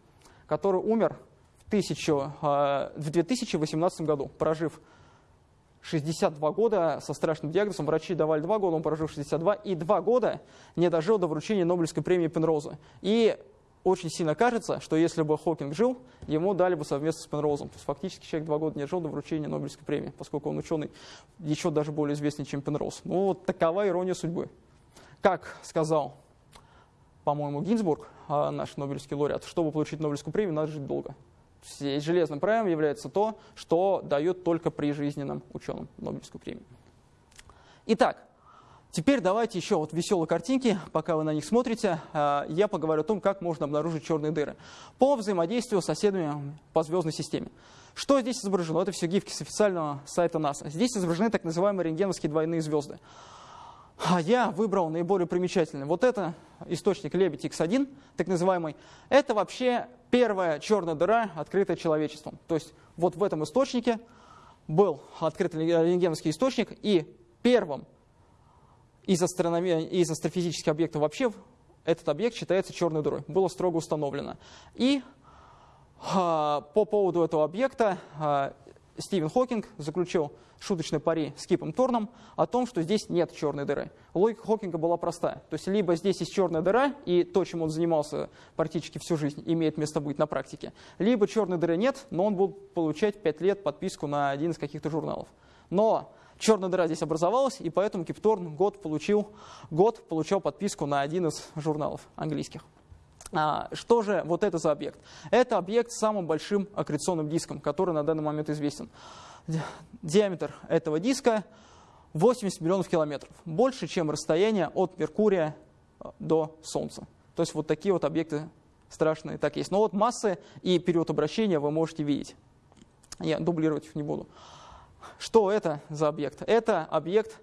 который умер в, 1000, э, в 2018 году, прожив 62 года со страшным диагнозом. Врачи давали 2 года, он прожил 62, и 2 года не дожил до вручения Нобелевской премии Пенроуза. И очень сильно кажется, что если бы Хокинг жил, ему дали бы совместно с Пенроузом. То есть фактически человек два года не жил до вручения Нобелевской премии, поскольку он ученый еще даже более известный, чем Пенроуз. Ну вот такова ирония судьбы. Как сказал, по-моему, Гинзбург, а, наш Нобелевский лауреат, чтобы получить Нобелевскую премию, надо жить долго. Здесь железным правилом является то, что дает только прижизненным ученым Нобелевскую премию. Итак, Теперь давайте еще вот веселые картинки, пока вы на них смотрите, а, я поговорю о том, как можно обнаружить черные дыры по взаимодействию с соседями по звездной системе. Что здесь изображено? Это все гифки с официального сайта НАСА. Здесь изображены так называемые рентгеновские двойные звезды. А я выбрал наиболее примечательный. Вот это источник Лебедь X1, так называемый. Это вообще первая черная дыра, открытая человечеством. То есть вот в этом источнике был открыт рентгеновский источник, и первым из, из астрофизических объектов вообще этот объект считается черной дырой. Было строго установлено. И а, по поводу этого объекта а, Стивен Хокинг заключил шуточный пари с Кипом Торном о том, что здесь нет черной дыры. Логика Хокинга была простая. То есть либо здесь есть черная дыра, и то, чем он занимался практически всю жизнь, имеет место быть на практике, либо черной дыры нет, но он будет получать 5 лет подписку на один из каких-то журналов. Но черная дыра здесь образовалась, и поэтому Кипторн год получил, год получал подписку на один из журналов английских. А, что же вот это за объект? Это объект с самым большим аккреционным диском, который на данный момент известен. Диаметр этого диска 80 миллионов километров. Больше, чем расстояние от Меркурия э, до Солнца. То есть вот такие вот объекты страшные так есть. Но вот массы и период обращения вы можете видеть. Я дублировать их не буду. Что это за объект? Это объект,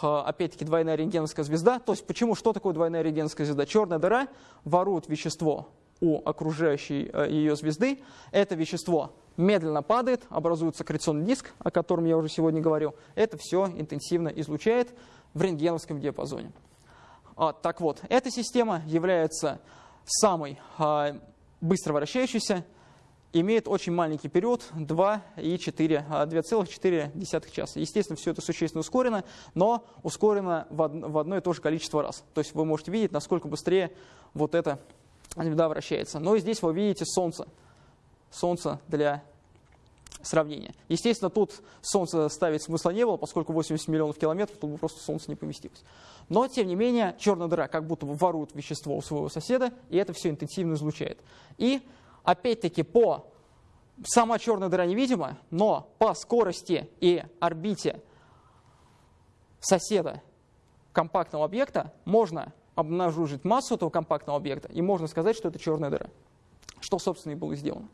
опять-таки, двойная рентгеновская звезда. То есть почему, что такое двойная рентгеновская звезда? Черная дыра ворует вещество у окружающей э, ее звезды. Это вещество медленно падает, образуется аккреционный диск, о котором я уже сегодня говорил. Это все интенсивно излучает в рентгеновском диапазоне. А, так вот, эта система является самой а, быстро вращающейся, имеет очень маленький период 2,4 а, часа. Естественно, все это существенно ускорено, но ускорено в одно и то же количество раз. То есть вы можете видеть, насколько быстрее вот эта звезда вращается. Но и здесь вы видите Солнце. Солнце для сравнения. Естественно, тут Солнце ставить смысла не было, поскольку 80 миллионов километров, тут бы просто Солнце не поместилось. Но, тем не менее, черная дыра как будто ворует вещество у своего соседа, и это все интенсивно излучает. И опять-таки по сама черная дыра невидима, но по скорости и орбите соседа компактного объекта можно обнаружить массу этого компактного объекта, и можно сказать, что это черная дыра. Что, собственно, и было сделано.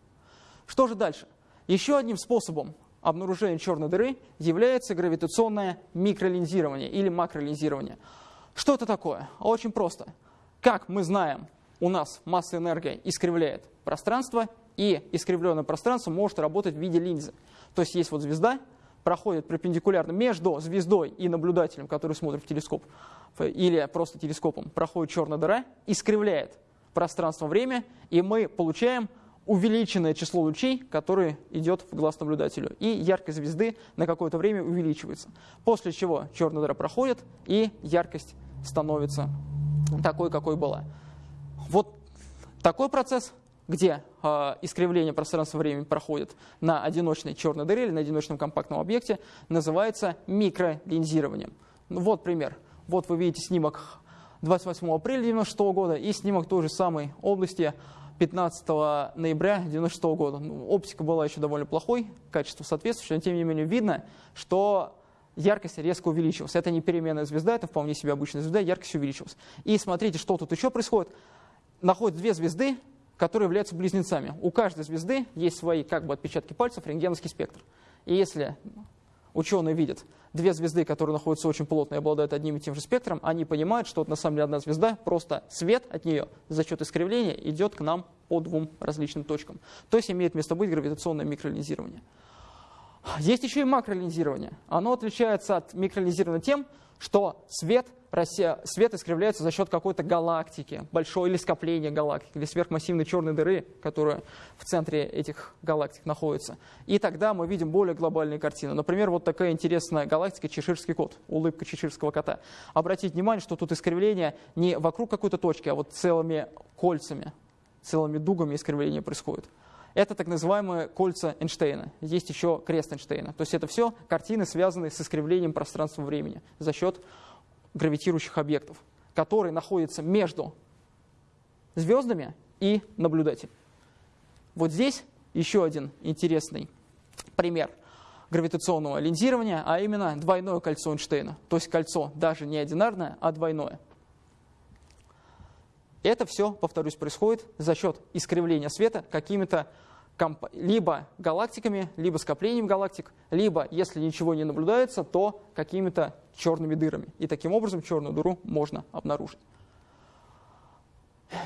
Что же дальше? Еще одним способом обнаружения черной дыры является гравитационное микролинзирование или макролинзирование. Что это такое? Очень просто. Как мы знаем, у нас масса энергии искривляет пространство, и искривленное пространство может работать в виде линзы. То есть есть вот звезда, проходит перпендикулярно между звездой и наблюдателем, который смотрит в телескоп, или просто телескопом, проходит черная дыра, искривляет пространство-время, и мы получаем увеличенное число лучей, которое идет в глаз наблюдателю. И яркость звезды на какое-то время увеличивается. После чего черная дыра проходит, и яркость становится такой, какой была. Вот такой процесс, где э, искривление пространства-времени проходит на одиночной черной дыре или на одиночном компактном объекте, называется микролинзированием. Ну, вот пример. Вот вы видите снимок 28 апреля 1996 года и снимок той же самой области 15 ноября 1996 года. Ну, оптика была еще довольно плохой, качество соответствующее, но тем не менее видно, что яркость резко увеличилась. Это не переменная звезда, это вполне себе обычная звезда, яркость увеличилась. И смотрите, что тут еще происходит. Находят две звезды, которые являются близнецами. У каждой звезды есть свои как бы отпечатки пальцев, рентгеновский спектр. И если ученые видят две звезды, которые находятся очень плотно и обладают одним и тем же спектром, они понимают, что вот на самом деле одна звезда, просто свет от нее за счет искривления идет к нам по двум различным точкам. То есть имеет место быть гравитационное микролинзирование. Есть еще и макролинзирование. Оно отличается от микролинзирования тем, что свет, свет искривляется за счет какой-то галактики, большой или скопления галактик, или сверхмассивной черной дыры, которая в центре этих галактик находится. И тогда мы видим более глобальные картины. Например, вот такая интересная галактика Чеширский кот, улыбка чеширского кота. Обратите внимание, что тут искривление не вокруг какой-то точки, а вот целыми кольцами, целыми дугами искривления происходит. Это так называемые кольца Эйнштейна. Есть еще крест Эйнштейна. То есть это все картины, связанные с искривлением пространства-времени за счет гравитирующих объектов, которые находятся между звездами и наблюдателем. Вот здесь еще один интересный пример гравитационного линзирования, а именно двойное кольцо Эйнштейна. То есть кольцо даже не одинарное, а двойное. Это все, повторюсь, происходит за счет искривления света какими-то либо галактиками, либо скоплением галактик, либо, если ничего не наблюдается, то какими-то черными дырами. И таким образом черную дыру можно обнаружить.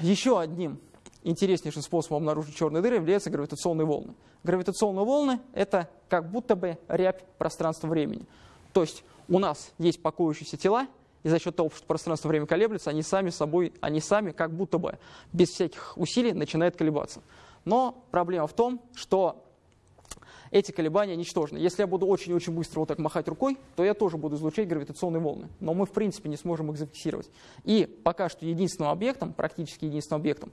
Еще одним интереснейшим способом обнаружить черные дыры являются гравитационные волны. Гравитационные волны — это как будто бы рябь пространства-времени. То есть у нас есть покоящиеся тела, и за счет того, что пространство-время колеблется, они сами собой, они сами как будто бы без всяких усилий начинают колебаться. Но проблема в том, что эти колебания ничтожны. Если я буду очень-очень быстро вот так махать рукой, то я тоже буду излучать гравитационные волны. Но мы, в принципе, не сможем их зафиксировать. И пока что единственным объектом, практически единственным объектом,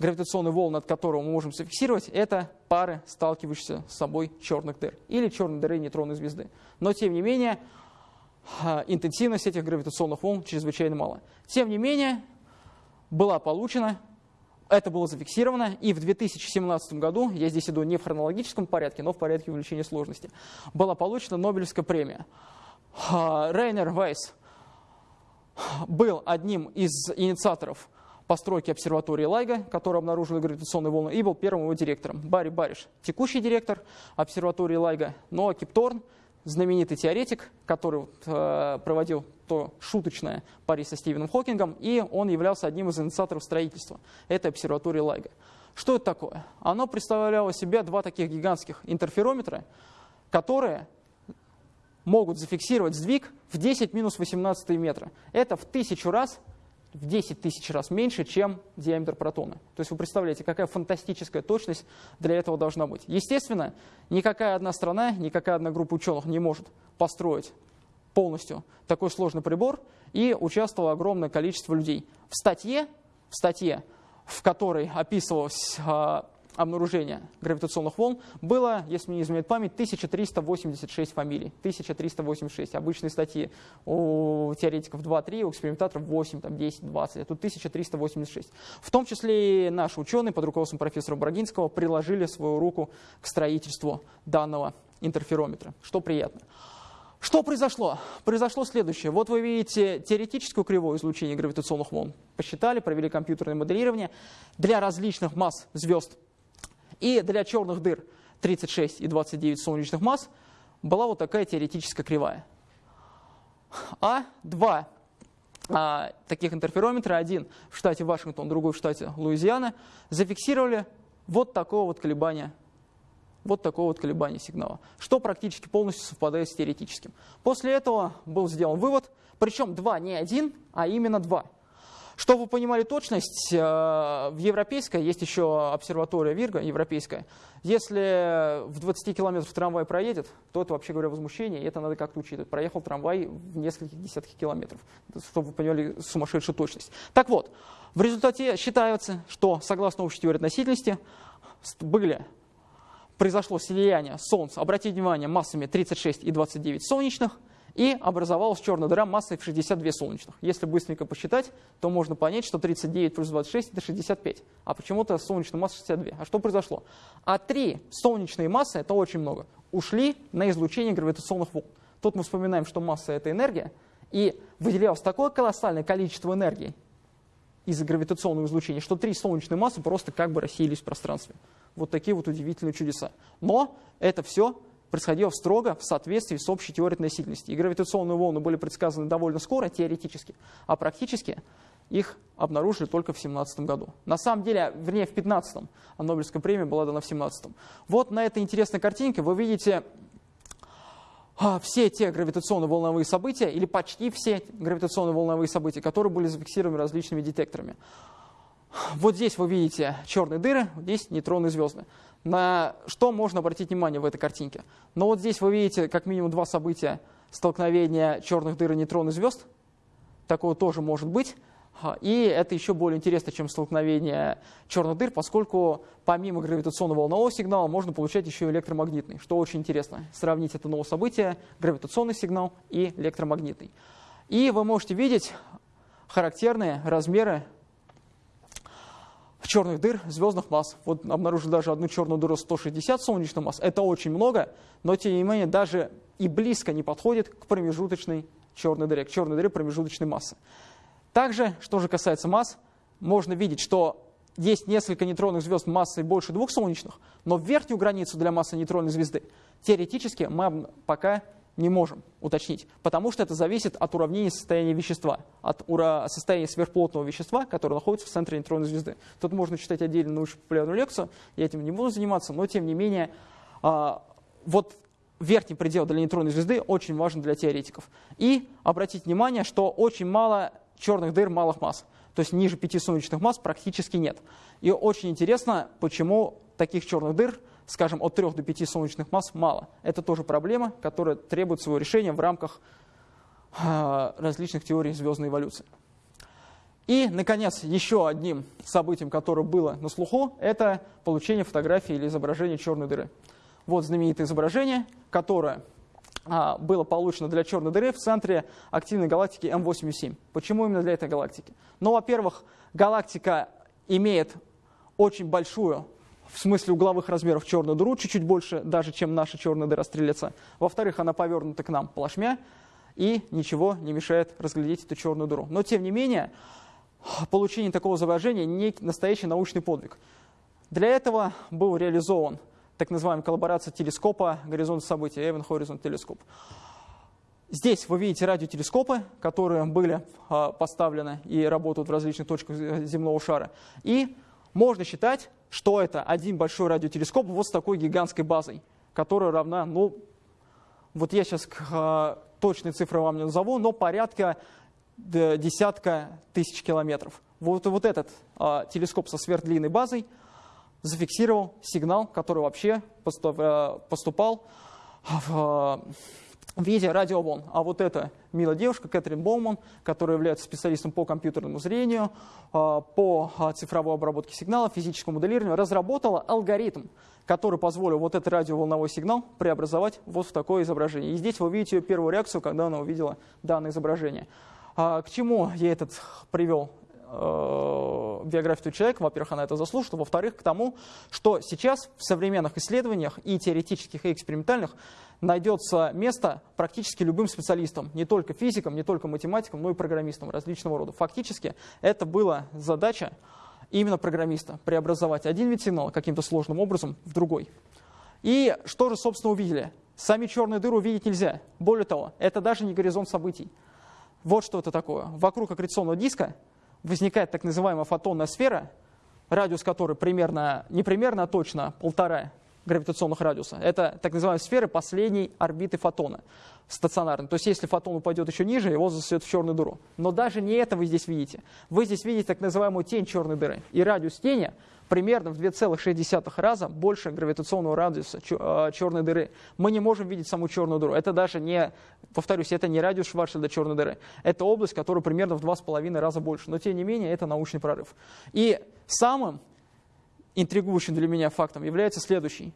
гравитационные волны, от которого мы можем зафиксировать, это пары, сталкивающиеся с собой черных дыр или черной дыры нейтронной звезды. Но, тем не менее, а, интенсивность этих гравитационных волн чрезвычайно мала. Тем не менее, была получена, это было зафиксировано, и в 2017 году, я здесь иду не в хронологическом порядке, но в порядке увеличения сложности, была получена Нобелевская премия. А, Рейнер Вайс был одним из инициаторов постройки обсерватории Лайга, которая обнаружила гравитационные волны, и был первым его директором. Барри Бариш, текущий директор обсерватории Лайга, но Кипторн знаменитый теоретик, который э, проводил то шуточное пари со Стивеном Хокингом, и он являлся одним из инициаторов строительства этой обсерватории Лайга. Что это такое? Оно представляло себя два таких гигантских интерферометра, которые могут зафиксировать сдвиг в 10 минус 18 метра. Это в тысячу раз в 10 тысяч раз меньше, чем диаметр протона. То есть вы представляете, какая фантастическая точность для этого должна быть. Естественно, никакая одна страна, никакая одна группа ученых не может построить полностью такой сложный прибор, и участвовало огромное количество людей. В статье, в статье в которой описывалось а, обнаружения гравитационных волн было, если мне не изменяет память, 1386 фамилий. 1386. Обычные статьи у теоретиков 2-3, у экспериментаторов 8, там, 10, 20. А тут 1386. В том числе и наши ученые под руководством профессора Брагинского приложили свою руку к строительству данного интерферометра, что приятно. Что произошло? Произошло следующее. Вот вы видите теоретическую кривую излучения гравитационных волн. Посчитали, провели компьютерное моделирование. Для различных масс звезд и для черных дыр 36 и 29 солнечных масс была вот такая теоретическая кривая. А два а, таких интерферометров, один в штате Вашингтон, другой в штате Луизиана, зафиксировали вот такое вот колебание вот такое вот колебание сигнала, что практически полностью совпадает с теоретическим. После этого был сделан вывод, причем два, не один, а именно два. Чтобы вы понимали точность, э, в европейской есть еще обсерватория Вирга, европейская. Если в 20 километрах трамвай проедет, то это, вообще говоря, возмущение, и это надо как-то учитывать. Проехал трамвай в нескольких десятках километров, чтобы вы поняли сумасшедшую точность. Так вот, в результате считается, что, согласно общей теории относительности, были произошло слияние Солнца, обратите внимание, массами 36 и 29 солнечных, и образовалась черная дыра массой в 62 солнечных. Если быстренько посчитать, то можно понять, что 39 плюс 26 это 65, а почему-то солнечная масса 62. А что произошло? А три солнечные массы, это очень много, ушли на излучение гравитационных волн. Тут мы вспоминаем, что масса это энергия, и выделялось такое колоссальное количество энергии из-за гравитационного излучения, что три солнечные массы просто как бы рассеялись в пространстве. Вот такие вот удивительные чудеса. Но это все происходило строго в соответствии с общей теорией относительности. И гравитационные волны были предсказаны довольно скоро, теоретически, а практически их обнаружили только в 17 году. На самом деле, вернее, в 15 а Нобелевская премия была дана в 17 Вот на этой интересной картинке вы видите а, все те гравитационно-волновые события, или почти все гравитационно-волновые события, которые были зафиксированы различными детекторами. Вот здесь вы видите черные дыры, здесь нейтронные звезды. На что можно обратить внимание в этой картинке? Но вот здесь вы видите как минимум два события столкновения черных дыр и нейтронных звезд. Такое тоже может быть. И это еще более интересно, чем столкновение черных дыр, поскольку помимо гравитационного волнового сигнала можно получать еще электромагнитный, что очень интересно. Сравнить это новое событие, гравитационный сигнал и электромагнитный. И вы можете видеть характерные размеры черных дыр звездных масс. Вот обнаружили даже одну черную дыру 160 солнечных масс. Это очень много, но тем не менее даже и близко не подходит к промежуточной черной дыре, к черной дыре промежуточной массы. Также, что же касается масс, можно видеть, что есть несколько нейтронных звезд массой больше двух солнечных, но верхнюю границу для массы нейтронной звезды теоретически мы пока не можем уточнить, потому что это зависит от уравнения состояния вещества, от состояния сверхплотного вещества, которое находится в центре нейтронной звезды. Тут можно читать отдельно научно-популярную лекцию, я этим не буду заниматься, но тем не менее, а, вот верхний предел для нейтронной звезды очень важен для теоретиков. И обратите внимание, что очень мало черных дыр малых масс, то есть ниже пяти солнечных масс практически нет. И очень интересно, почему таких черных дыр – скажем, от 3 до 5 солнечных масс мало. Это тоже проблема, которая требует своего решения в рамках а, различных теорий звездной эволюции. И, наконец, еще одним событием, которое было на слуху, это получение фотографии или изображения черной дыры. Вот знаменитое изображение, которое а, было получено для черной дыры в центре активной галактики М87. Почему именно для этой галактики? Ну, во-первых, галактика имеет очень большую в смысле угловых размеров черную дыру, чуть-чуть больше даже, чем наша черная дыра стрелеца. Во-вторых, она повернута к нам плашмя, и ничего не мешает разглядеть эту черную дыру. Но, тем не менее, получение такого изображения не настоящий научный подвиг. Для этого был реализован так называемая коллаборация телескопа «Горизонт событий» Event Horizon Telescope. Здесь вы видите радиотелескопы, которые были а, поставлены и работают в различных точках земного шара. И можно считать, что это один большой радиотелескоп вот с такой гигантской базой, которая равна, ну, вот я сейчас э, точные цифры вам не назову, но порядка десятка тысяч километров. Вот, вот этот э, телескоп со сверхдлинной базой зафиксировал сигнал, который вообще э, поступал в в виде радиоволн. А вот эта милая девушка, Кэтрин Боуман, которая является специалистом по компьютерному зрению, а, по а, цифровой обработке сигнала, физическому моделированию, разработала алгоритм, который позволил вот этот радиоволновой сигнал преобразовать вот в такое изображение. И здесь вы видите ее первую реакцию, когда она увидела данное изображение. А, к чему я этот привел э, биографию человека, во-первых, она это заслужит, во-вторых, к тому, что сейчас в современных исследованиях и теоретических, и экспериментальных найдется место практически любым специалистам, не только физикам, не только математикам, но и программистам различного рода. Фактически это была задача именно программиста, преобразовать один вид сигнала каким-то сложным образом в другой. И что же, собственно, увидели? Сами черные дыры увидеть нельзя. Более того, это даже не горизонт событий. Вот что это такое. Вокруг аккреционного диска возникает так называемая фотонная сфера, радиус которой примерно, не примерно, а точно полтора гравитационных радиуса. Это так называемая сфера последней орбиты фотона стационарный. То есть если фотон упадет еще ниже, его засосет в черную дыру. Но даже не это вы здесь видите. Вы здесь видите так называемую тень черной дыры. И радиус тени примерно в 2,6 раза больше гравитационного радиуса черной дыры. Мы не можем видеть саму черную дыру. Это даже не, повторюсь, это не радиус Шварцшильда черной дыры. Это область, которая примерно в 2,5 раза больше. Но тем не менее, это научный прорыв. И самым интригующим для меня фактом является следующий.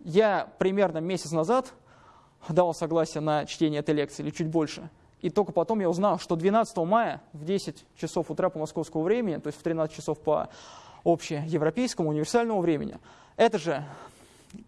Я примерно месяц назад дал согласие на чтение этой лекции, или чуть больше. И только потом я узнал, что 12 мая в 10 часов утра по московскому времени, то есть в 13 часов по общеевропейскому универсальному времени, эта же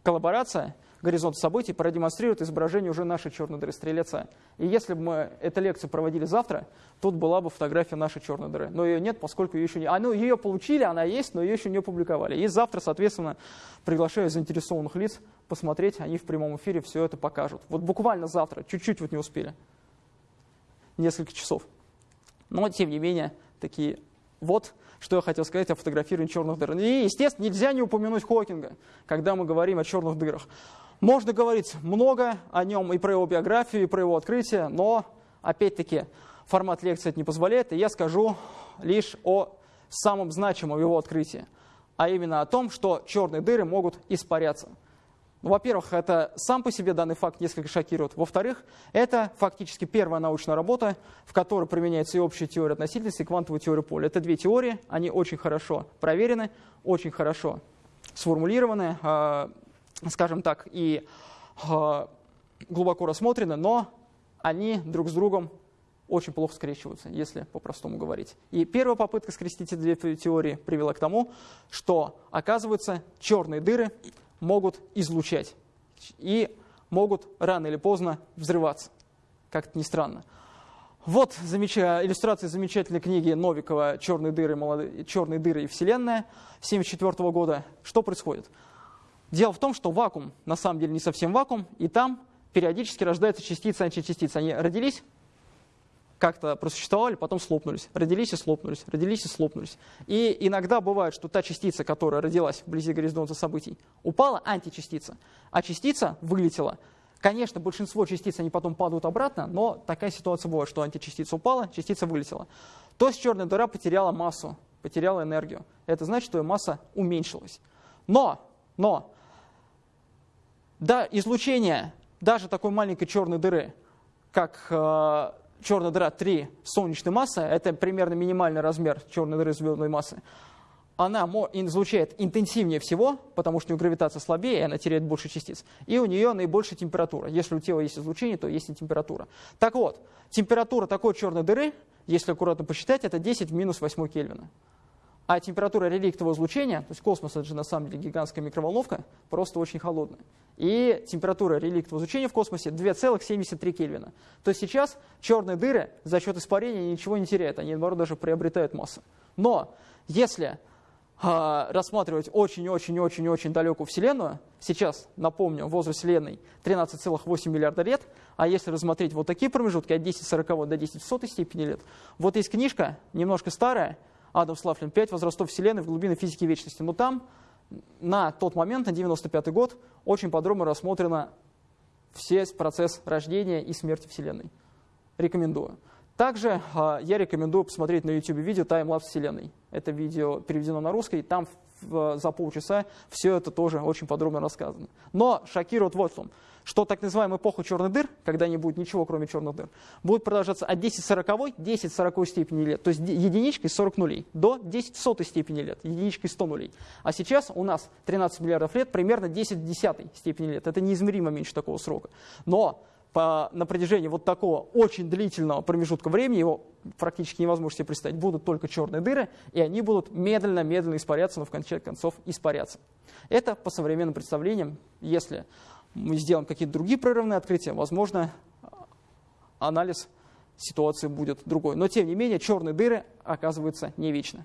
коллаборация горизонт событий продемонстрирует изображение уже нашей черной дыры Стрелеца. И если бы мы эту лекцию проводили завтра, тут была бы фотография нашей черной дыры. Но ее нет, поскольку ее еще не... А, ну, ее получили, она есть, но ее еще не опубликовали. И завтра, соответственно, приглашаю заинтересованных лиц посмотреть, они в прямом эфире все это покажут. Вот буквально завтра, чуть-чуть вот не успели. Несколько часов. Но, тем не менее, такие вот что я хотел сказать о фотографировании черных дыр. И, естественно, нельзя не упомянуть Хокинга, когда мы говорим о черных дырах. Можно говорить много о нем и про его биографию, и про его открытие, но, опять-таки, формат лекции это не позволяет, и я скажу лишь о самом значимом его открытии, а именно о том, что черные дыры могут испаряться. Ну, во-первых, это сам по себе данный факт несколько шокирует. Во-вторых, это фактически первая научная работа, в которой применяется и общая теория относительности, и квантовая теория поля. Это две теории, они очень хорошо проверены, очень хорошо сформулированы, а, скажем так, и а, глубоко рассмотрены, но они друг с другом очень плохо скрещиваются, если по-простому говорить. И первая попытка скрестить эти две теории привела к тому, что, оказывается, черные дыры могут излучать и могут рано или поздно взрываться, как-то не странно. Вот замеча... иллюстрация замечательной книги Новикова «Черные дыры, молод... «Черные дыры и Вселенная» 1974 года. Что происходит? Дело в том, что вакуум на самом деле не совсем вакуум, и там периодически рождаются частицы, античастицы. Они родились, как-то просуществовали, потом слопнулись. Родились и слопнулись, родились и слопнулись. И иногда бывает, что та частица, которая родилась вблизи горизонта событий, упала античастица, а частица вылетела. Конечно, большинство частиц, они потом падают обратно, но такая ситуация бывает, что античастица упала, частица вылетела. То есть черная дыра потеряла массу, потеряла энергию. Это значит, что ее масса уменьшилась. Но, но да, излучение даже такой маленькой черной дыры, как э, черная дыра 3 солнечной массы, это примерно минимальный размер черной дыры звездной массы, она излучает интенсивнее всего, потому что у нее гравитация слабее, и она теряет больше частиц. И у нее наибольшая температура. Если у тела есть излучение, то есть и температура. Так вот, температура такой черной дыры, если аккуратно посчитать, это 10 в минус 8 Кельвина. А температура реликтового излучения, то есть космос это же на самом деле гигантская микроволновка, просто очень холодная. И температура реликтового излучения в космосе 2,73 Кельвина. То есть сейчас черные дыры за счет испарения ничего не теряют, они наоборот даже приобретают массу. Но если э, рассматривать очень-очень-очень-очень далекую Вселенную, сейчас, напомню, возраст Вселенной 13,8 миллиарда лет, а если рассмотреть вот такие промежутки от 10,40 до 10 в сотой степени лет, вот есть книжка, немножко старая, Адам Славлин, «Пять возрастов Вселенной в глубины физики вечности». Но там на тот момент, на 95 год, очень подробно рассмотрено все процесс рождения и смерти Вселенной. Рекомендую. Также э, я рекомендую посмотреть на YouTube видео «Таймлапс Вселенной». Это видео переведено на русский, там за полчаса все это тоже очень подробно рассказано. Но шокирует вот в том, что так называемая эпоха черных дыр, когда не будет ничего, кроме черных дыр, будет продолжаться от 10 40 10 40 степени лет, то есть единичкой 40 нулей, до 10 сотой степени лет, единичкой 100 нулей. А сейчас у нас 13 миллиардов лет, примерно 10 десятой степени лет. Это неизмеримо меньше такого срока. Но по, на протяжении вот такого очень длительного промежутка времени, его практически невозможно себе представить, будут только черные дыры, и они будут медленно-медленно испаряться, но в конце концов испаряться. Это по современным представлениям, если мы сделаем какие-то другие прерывные открытия, возможно, анализ ситуации будет другой. Но тем не менее, черные дыры оказываются не вечны.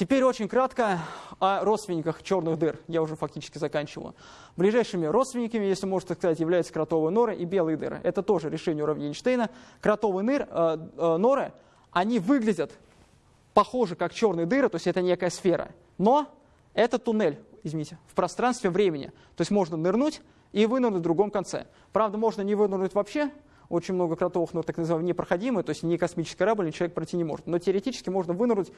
Теперь очень кратко о родственниках черных дыр. Я уже фактически заканчиваю. Ближайшими родственниками, если можно так сказать, являются кротовые норы и белые дыры. Это тоже решение уравнения Эйнштейна. Кротовые ныр, э, э, норы, они выглядят похожи как черные дыры, то есть это некая сфера. Но это туннель, извините, в пространстве времени. То есть можно нырнуть и вынырнуть в другом конце. Правда, можно не вынырнуть вообще, очень много кротовых нор так называемые непроходимые, то есть ни космический корабль, ни человек пройти не может. Но теоретически можно вынырнуть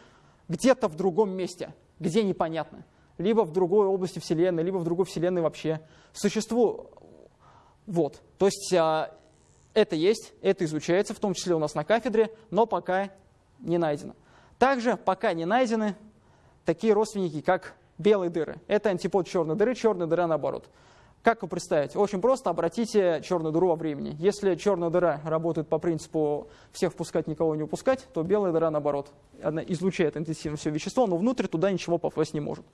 где-то в другом месте, где непонятно. Либо в другой области Вселенной, либо в другой Вселенной вообще. Существу... Вот. То есть а, это есть, это изучается, в том числе у нас на кафедре, но пока не найдено. Также пока не найдены такие родственники, как белые дыры. Это антипод черной дыры, черная дыра наоборот. Как вы представить? Очень просто, обратите черную дыру во времени. Если черная дыра работает по принципу всех впускать, никого не упускать, то белая дыра наоборот. Она излучает интенсивно все вещество, но внутрь туда ничего попасть не может.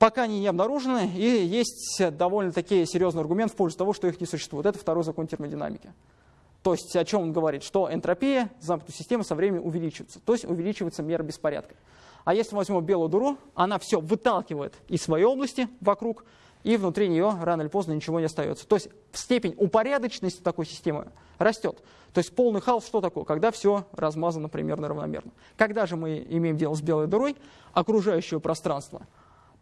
Пока они не обнаружены, и есть довольно-таки серьезный аргумент в пользу того, что их не существует. Это второй закон термодинамики. То есть о чем он говорит? Что энтропия замкнутой системы со временем увеличивается. То есть увеличивается мера беспорядка. А если возьмем белую дыру, она все выталкивает из своей области вокруг, и внутри нее рано или поздно ничего не остается. То есть степень упорядоченности такой системы растет. То есть полный хаос что такое? Когда все размазано примерно равномерно. Когда же мы имеем дело с белой дырой, окружающее пространство,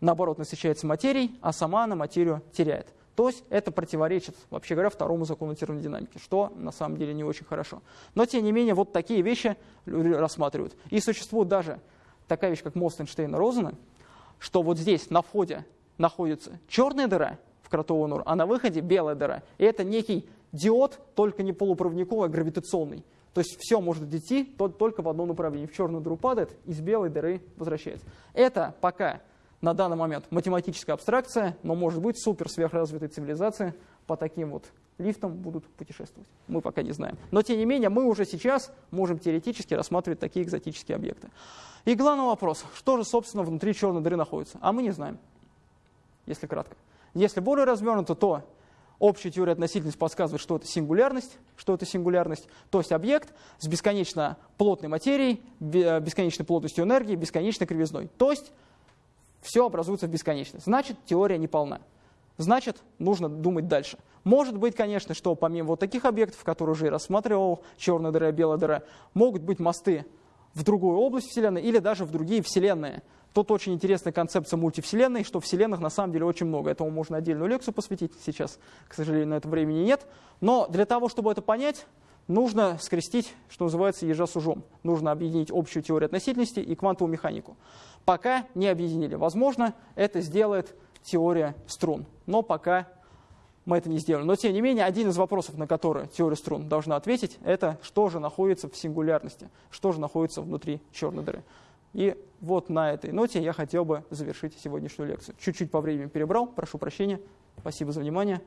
наоборот, насыщается материей, а сама она материю теряет. То есть это противоречит, вообще говоря, второму закону термодинамики, что на самом деле не очень хорошо. Но тем не менее, вот такие вещи люди рассматривают. И существует даже такая вещь, как мост Эйнштейна-Розена, что вот здесь на входе находится черная дыра в кротовую нору, а на выходе белая дыра. И это некий диод, только не полупроводниковый, а гравитационный. То есть все может идти только в одном направлении. В черную дыру падает, из белой дыры возвращается. Это пока на данный момент математическая абстракция, но может быть супер сверхразвитые цивилизации по таким вот лифтам будут путешествовать. Мы пока не знаем. Но тем не менее, мы уже сейчас можем теоретически рассматривать такие экзотические объекты. И главный вопрос, что же, собственно, внутри черной дыры находится? А мы не знаем если кратко. Если более развернуто, то общая теория относительности подсказывает, что это сингулярность, что это сингулярность, то есть объект с бесконечно плотной материей, бесконечной плотностью энергии, бесконечной кривизной. То есть все образуется в бесконечность. Значит, теория не полна. Значит, нужно думать дальше. Может быть, конечно, что помимо вот таких объектов, которые уже рассматривал, черная дыра, белая дыра, могут быть мосты в другую область Вселенной или даже в другие Вселенные. Тут очень интересная концепция мультивселенной, что вселенных на самом деле очень много. Этому можно отдельную лекцию посвятить, сейчас, к сожалению, на это времени нет. Но для того, чтобы это понять, нужно скрестить, что называется, ежа с ужом. Нужно объединить общую теорию относительности и квантовую механику. Пока не объединили. Возможно, это сделает теория струн, но пока мы это не сделали. Но, тем не менее, один из вопросов, на который теория струн должна ответить, это что же находится в сингулярности, что же находится внутри черной дыры. И вот на этой ноте я хотел бы завершить сегодняшнюю лекцию. Чуть-чуть по времени перебрал, прошу прощения. Спасибо за внимание.